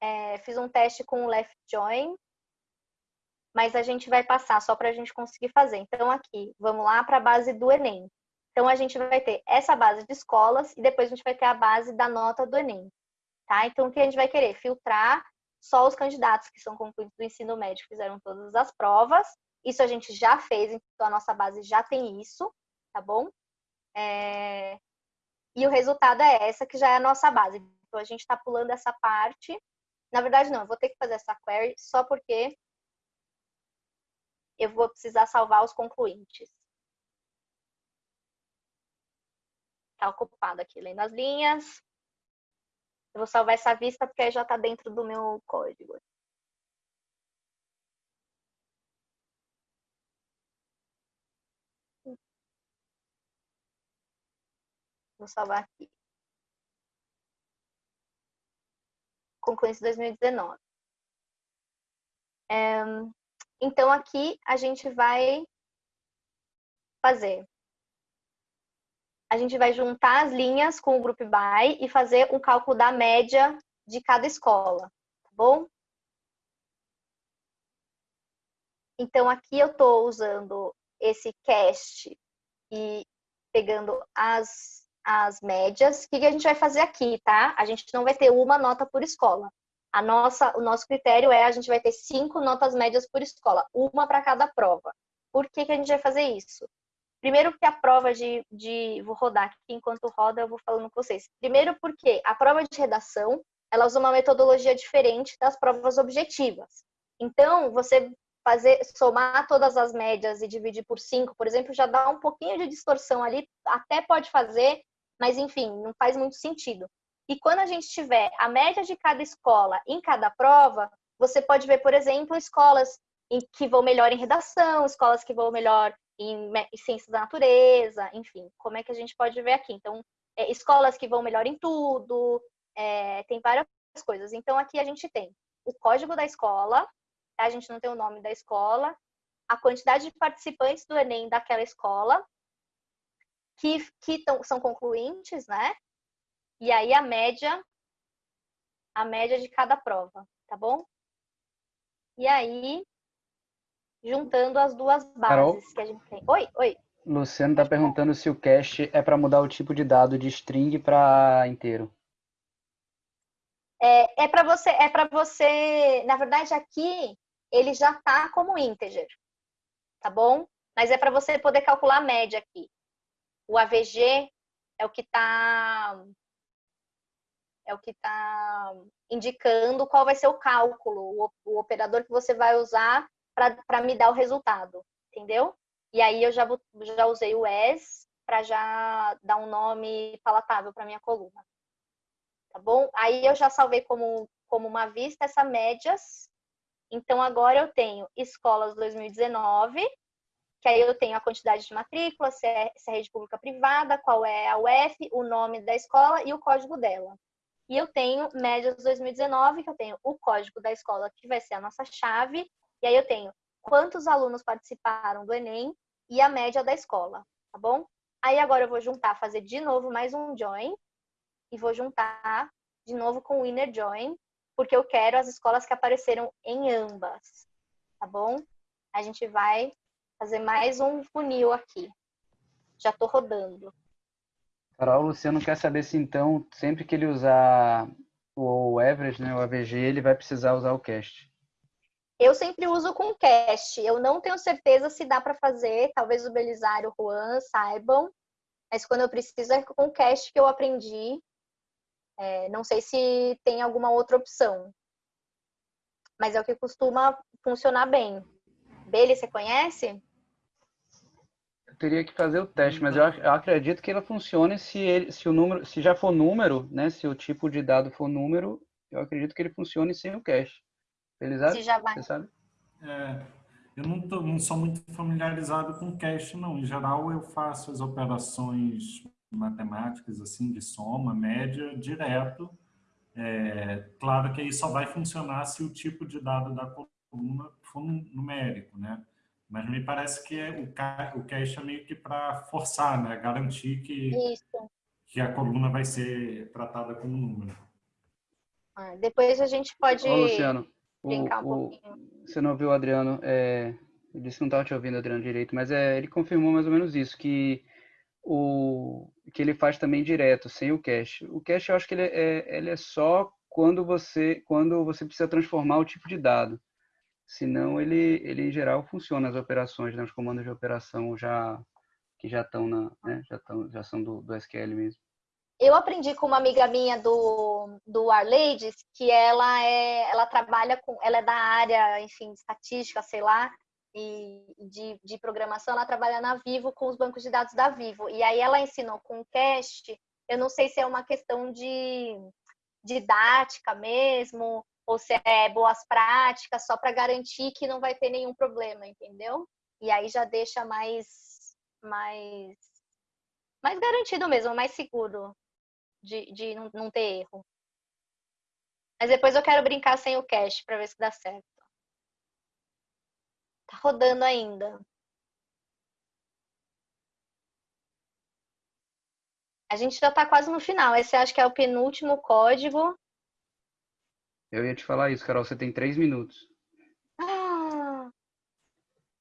é, fiz um teste com o left join mas a gente vai passar só para a gente conseguir fazer. Então, aqui, vamos lá para a base do Enem. Então, a gente vai ter essa base de escolas e depois a gente vai ter a base da nota do Enem. Tá? Então, o que a gente vai querer? Filtrar só os candidatos que são concluídos do ensino médio, fizeram todas as provas. Isso a gente já fez, então a nossa base já tem isso, tá bom? É... E o resultado é essa, que já é a nossa base. Então, a gente está pulando essa parte. Na verdade, não, eu vou ter que fazer essa query só porque eu vou precisar salvar os concluintes. Está ocupado aqui lendo as linhas. Eu vou salvar essa vista porque aí já está dentro do meu código. Vou salvar aqui. Concluinte 2019. É, então, aqui a gente vai fazer. A gente vai juntar as linhas com o Group By e fazer um cálculo da média de cada escola, tá bom? Então, aqui eu estou usando esse cast e pegando as, as médias. O que, que a gente vai fazer aqui, tá? A gente não vai ter uma nota por escola. A nossa, o nosso critério é a gente vai ter cinco notas médias por escola, uma para cada prova. Por que, que a gente vai fazer isso? Primeiro porque a prova de, de... Vou rodar aqui, enquanto roda eu vou falando com vocês. Primeiro porque a prova de redação, ela usa uma metodologia diferente das provas objetivas. Então, você fazer somar todas as médias e dividir por cinco, por exemplo, já dá um pouquinho de distorção ali, até pode fazer, mas enfim, não faz muito sentido. E quando a gente tiver a média de cada escola em cada prova, você pode ver, por exemplo, escolas que vão melhor em redação, escolas que vão melhor em, ciências da natureza, enfim, como é que a gente pode ver aqui? Então, é, escolas que vão melhor em tudo, é, tem várias coisas. Então, aqui a gente tem o código da escola, tá? a gente não tem o nome da escola, a quantidade de participantes do Enem daquela escola, que, que tão, são concluintes, né? E aí a média, a média de cada prova, tá bom? E aí, juntando as duas bases Carol? que a gente tem. Oi, oi. Luciano está perguntando se o cache é para mudar o tipo de dado de string para inteiro. É, é para você, é para você, na verdade aqui ele já está como integer, tá bom? Mas é para você poder calcular a média aqui. O AVG é o que está é o que está indicando qual vai ser o cálculo, o, operador que você vai usar para me dar o resultado, entendeu? E aí eu já, já usei o as para já dar um nome palatável para minha coluna. Tá bom? Aí eu já salvei como, como uma vista essa médias. Então agora eu tenho escolas 2019, que aí eu tenho a quantidade de matrícula, se é, se é rede pública privada, qual é a UF, o nome da escola e o código dela. E eu tenho médias 2019, que eu tenho o código da escola, que vai ser a nossa chave. E aí eu tenho quantos alunos participaram do Enem e a média da escola, tá bom? Aí agora eu vou juntar, fazer de novo mais um join. E vou juntar de novo com o Inner Join, porque eu quero as escolas que apareceram em ambas, tá bom? A gente vai fazer mais um funil aqui. Já estou rodando. Carol, o Luciano quer saber se então, sempre que ele usar o average, né, o AVG, ele vai precisar usar o cast. Eu sempre uso com cast. Eu não tenho certeza se dá para fazer. Talvez o Belisário, o Juan saibam. Mas quando eu preciso é com cast que eu aprendi. É, não sei se tem alguma outra opção. Mas é o que costuma funcionar bem. Beli, você conhece? Teria que fazer o teste, mas eu, eu, acredito que ela funcione se, ele, se o número, se já for número, né? Se o tipo de dado for número, eu acredito que ele funcione sem o cache. Felizardo? Se já vai. Você sabe? É, eu não, tô, não sou muito familiarizado com cache, não. Em geral, eu faço as operações matemáticas, assim, de soma, média, direto. É, claro que aí só vai funcionar se o tipo de dado da coluna for numérico, né? Mas me parece que é, o, o cache é meio que para forçar, né? Garantir que, que a coluna vai ser tratada como número. Ah, depois a gente pode Ô, Luciano, brincar o, um pouquinho. Você não ouviu o Adriano? É, ele disse que não estava te ouvindo, Adriano, direito, mas é, ele confirmou mais ou menos isso, que o que ele faz também direto, sem o cache. O cache eu acho que ele é, ele é só quando você, quando você precisa transformar o tipo de dado senão ele, ele em geral funciona as operações, né, os comandos de operação já que já estão na, né, já estão, já são do, do SQL mesmo. Eu aprendi com uma amiga minha do, do Arlades que ela é, ela trabalha com, ela é da área, enfim, estatística, sei lá, e de, de programação, ela trabalha na Vivo com os bancos de dados da Vivo. E aí ela ensinou com o Cast, eu não sei se é uma questão de didática mesmo, ou se é boas práticas, só para garantir que não vai ter nenhum problema, entendeu? E aí já deixa mais, mais, mais garantido mesmo, mais seguro de, de não, não ter erro. Mas depois eu quero brincar sem o cache para ver se dá certo. Tá rodando ainda. A gente já está quase no final. Esse acho que é o penúltimo código. Eu ia te falar isso, Carol, você tem três minutos. Ah,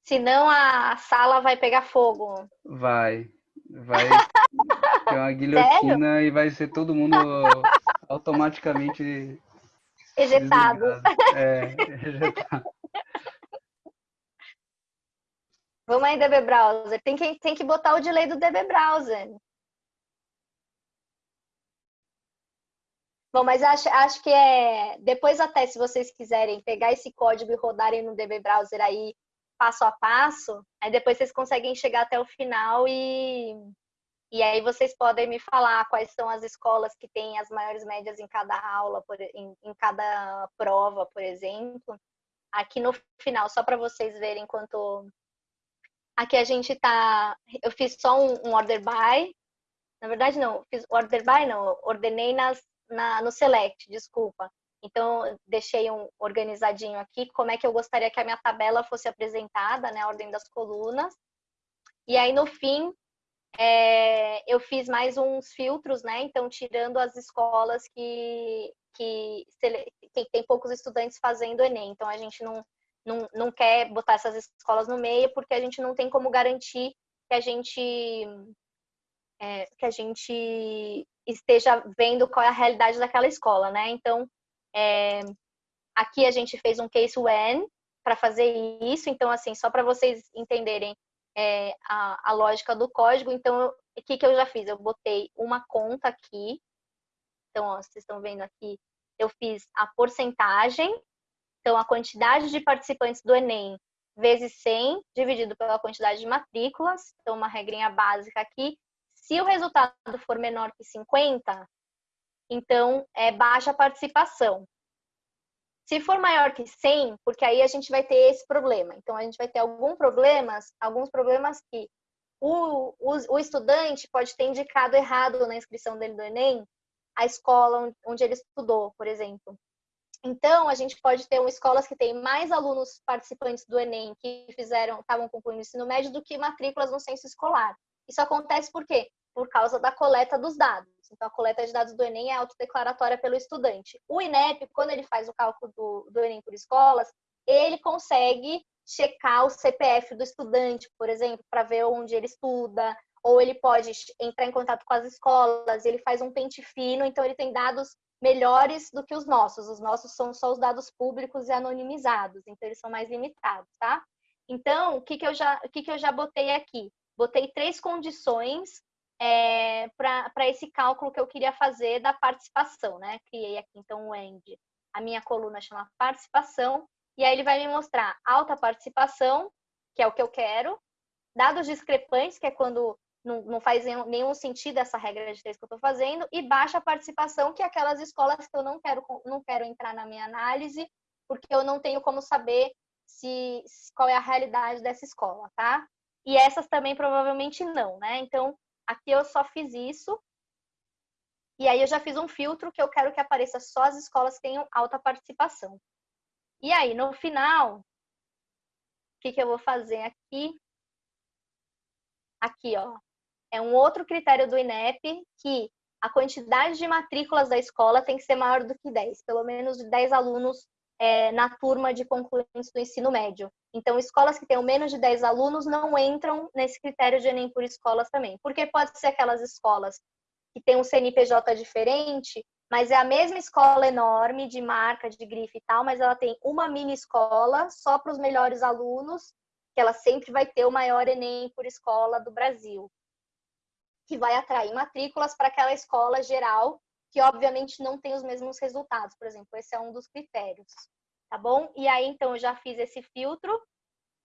senão a sala vai pegar fogo. Vai. Vai ter uma guilhotina Sério? e vai ser todo mundo automaticamente ejetado. É, ejetado. Vamos aí, DB Browser. Tem que, tem que botar o delay do DB Browser. Bom, mas acho, acho que é. Depois, até se vocês quiserem pegar esse código e rodarem no DB Browser aí passo a passo, aí depois vocês conseguem chegar até o final e, e aí vocês podem me falar quais são as escolas que têm as maiores médias em cada aula, por, em, em cada prova, por exemplo. Aqui no final, só para vocês verem quanto. Aqui a gente tá. Eu fiz só um, um order by. Na verdade, não, fiz order by, não, ordenei nas na, no Select, desculpa. Então, deixei um organizadinho aqui, como é que eu gostaria que a minha tabela fosse apresentada, né, a ordem das colunas. E aí, no fim, é, eu fiz mais uns filtros, né, então, tirando as escolas que, que tem, tem poucos estudantes fazendo Enem. Então, a gente não, não, não quer botar essas escolas no meio, porque a gente não tem como garantir que a gente é, que a gente esteja vendo qual é a realidade daquela escola, né? Então, é, aqui a gente fez um case when para fazer isso. Então, assim, só para vocês entenderem é, a, a, lógica do código. Então, o que, que eu já fiz? Eu botei uma conta aqui. Então, ó, vocês estão vendo aqui, eu fiz a porcentagem. Então, a quantidade de participantes do Enem vezes 100 dividido pela quantidade de matrículas. Então, uma regrinha básica aqui. Se o resultado for menor que 50, então é baixa participação. Se for maior que 100, porque aí a gente vai ter esse problema. Então a gente vai ter alguns problemas, alguns problemas que o, o, o estudante pode ter indicado errado na inscrição dele do Enem a escola onde ele estudou, por exemplo. Então, a gente pode ter escolas que têm mais alunos participantes do Enem que fizeram, estavam concluindo o ensino médio do que matrículas no censo escolar. Isso acontece por quê? por causa da coleta dos dados. Então, a coleta de dados do Enem é autodeclaratória pelo estudante. O INEP, quando ele faz o cálculo do, do Enem por escolas, ele consegue checar o CPF do estudante, por exemplo, para ver onde ele estuda, ou ele pode entrar em contato com as escolas, ele faz um pente fino, então ele tem dados melhores do que os nossos. Os nossos são só os dados públicos e anonimizados, então eles são mais limitados, tá? Então, o que, que, eu, já, o que, que eu já botei aqui? Botei três condições é, para esse cálculo que eu queria fazer da participação, né? Criei aqui, então, o END. A minha coluna chama participação, e aí ele vai me mostrar alta participação, que é o que eu quero, dados discrepantes, que é quando não, não faz nenhum sentido essa regra de três que eu estou fazendo, e baixa participação, que é aquelas escolas que eu não quero, não quero entrar na minha análise, porque eu não tenho como saber se, qual é a realidade dessa escola, tá? E essas também provavelmente não, né? Então, aqui eu só fiz isso, e aí eu já fiz um filtro que eu quero que apareça só as escolas que tenham alta participação. E aí, no final, o que, que eu vou fazer aqui? Aqui, ó. É um outro critério do INEP que a quantidade de matrículas da escola tem que ser maior do que 10, pelo menos 10 alunos é, na turma de concluintes do ensino médio. Então, escolas que tenham menos de 10 alunos não entram nesse critério de Enem por escolas também. Porque pode ser aquelas escolas que têm um CNPJ diferente mas é a mesma escola enorme de marca, de grife e tal, mas ela tem uma mini escola só para os melhores alunos, que ela sempre vai ter o maior Enem por escola do Brasil, que vai atrair matrículas para aquela escola geral, que obviamente não tem os mesmos resultados, por exemplo, esse é um dos critérios, tá bom? E aí, então, eu já fiz esse filtro,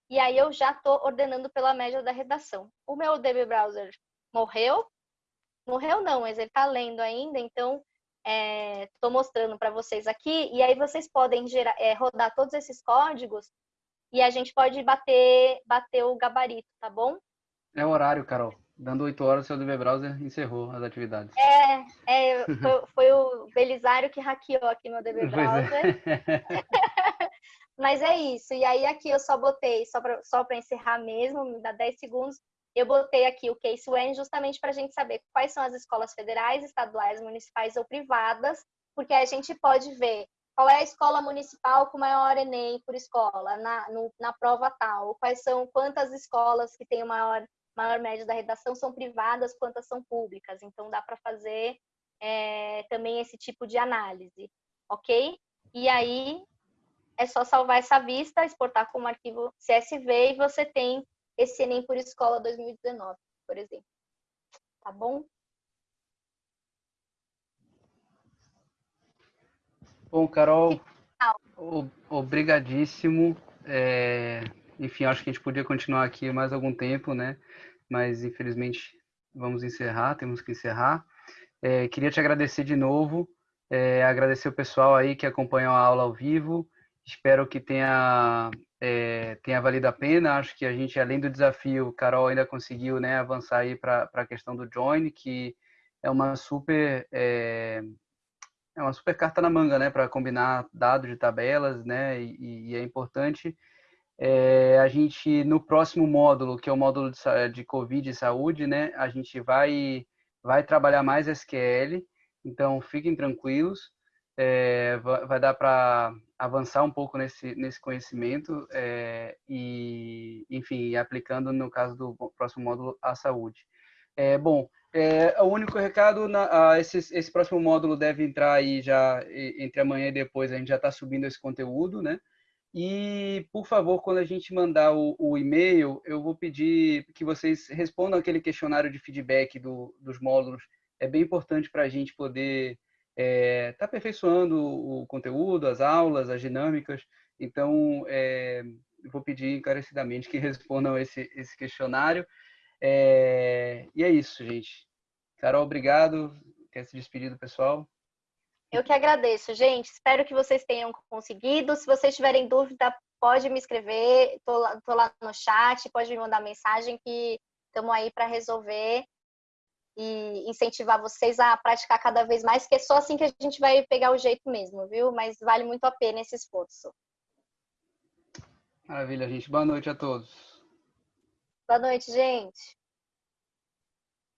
e aí eu já estou ordenando pela média da redação. O meu DB Browser morreu? Morreu não, mas ele está lendo ainda, então estou é, mostrando para vocês aqui, e aí vocês podem gerar, é, rodar todos esses códigos e a gente pode bater, bater o gabarito, tá bom? É o horário, Carol. Dando 8 horas, o seu DB Browser encerrou as atividades. É, é foi, foi, o Belisário que hackeou aqui meu DB é. Browser. É. Mas é isso. E aí aqui eu só botei, só para só encerrar mesmo, me dá 10 segundos, eu botei aqui o Case When justamente para a gente saber quais são as escolas federais, estaduais, municipais ou privadas, porque a gente pode ver qual é a escola municipal com maior Enem por escola na, no, na prova tal, quais são quantas escolas que têm o maior maior média da redação são privadas, quantas são públicas. Então dá para fazer é, também esse tipo de análise, ok? E aí é só salvar essa vista, exportar como arquivo CSV e você tem esse Enem por Escola 2019, por exemplo. Tá bom? Bom, Carol, obrigadíssimo. É, enfim, acho que a gente podia continuar aqui mais algum tempo, né? Mas infelizmente vamos encerrar, temos que encerrar. É, queria te agradecer de novo, é, agradecer o pessoal aí que acompanhou a aula ao vivo. Espero que tenha é, tenha valido a pena. Acho que a gente, além do desafio, Carol ainda conseguiu né, avançar aí para a questão do join, que é uma super é, é uma super carta na manga, né, para combinar dados de tabelas, né, e, e é importante. É, a gente no próximo módulo, que é o módulo de, de Covid e saúde, né, a gente vai vai trabalhar mais SQL. Então fiquem tranquilos é, vai dar para avançar um pouco nesse, nesse conhecimento é, e, enfim, aplicando no caso do próximo módulo a saúde. É, bom, é, o único recado, na, a, esse, esse próximo módulo deve entrar aí já entre amanhã e depois, a gente já está subindo esse conteúdo, né? E, por favor, quando a gente mandar o, o e-mail, eu vou pedir que vocês respondam aquele questionário de feedback do, dos módulos. É bem importante para a gente poder está é, tá aperfeiçoando o conteúdo, as aulas, as dinâmicas. Então, é, vou pedir encarecidamente que respondam esse, esse questionário. É, e é isso, gente. Carol, obrigado. Quer se despedir do pessoal? Eu que agradeço, gente. Espero que vocês tenham conseguido. Se vocês tiverem dúvida, pode me escrever. Estou lá, lá no chat, pode me mandar mensagem que estamos aí para resolver e incentivar vocês a praticar cada vez mais, que é só assim que a gente vai pegar o jeito mesmo, viu? Mas vale muito a pena esse esforço. Maravilha, gente. Boa noite a todos. Boa noite, gente.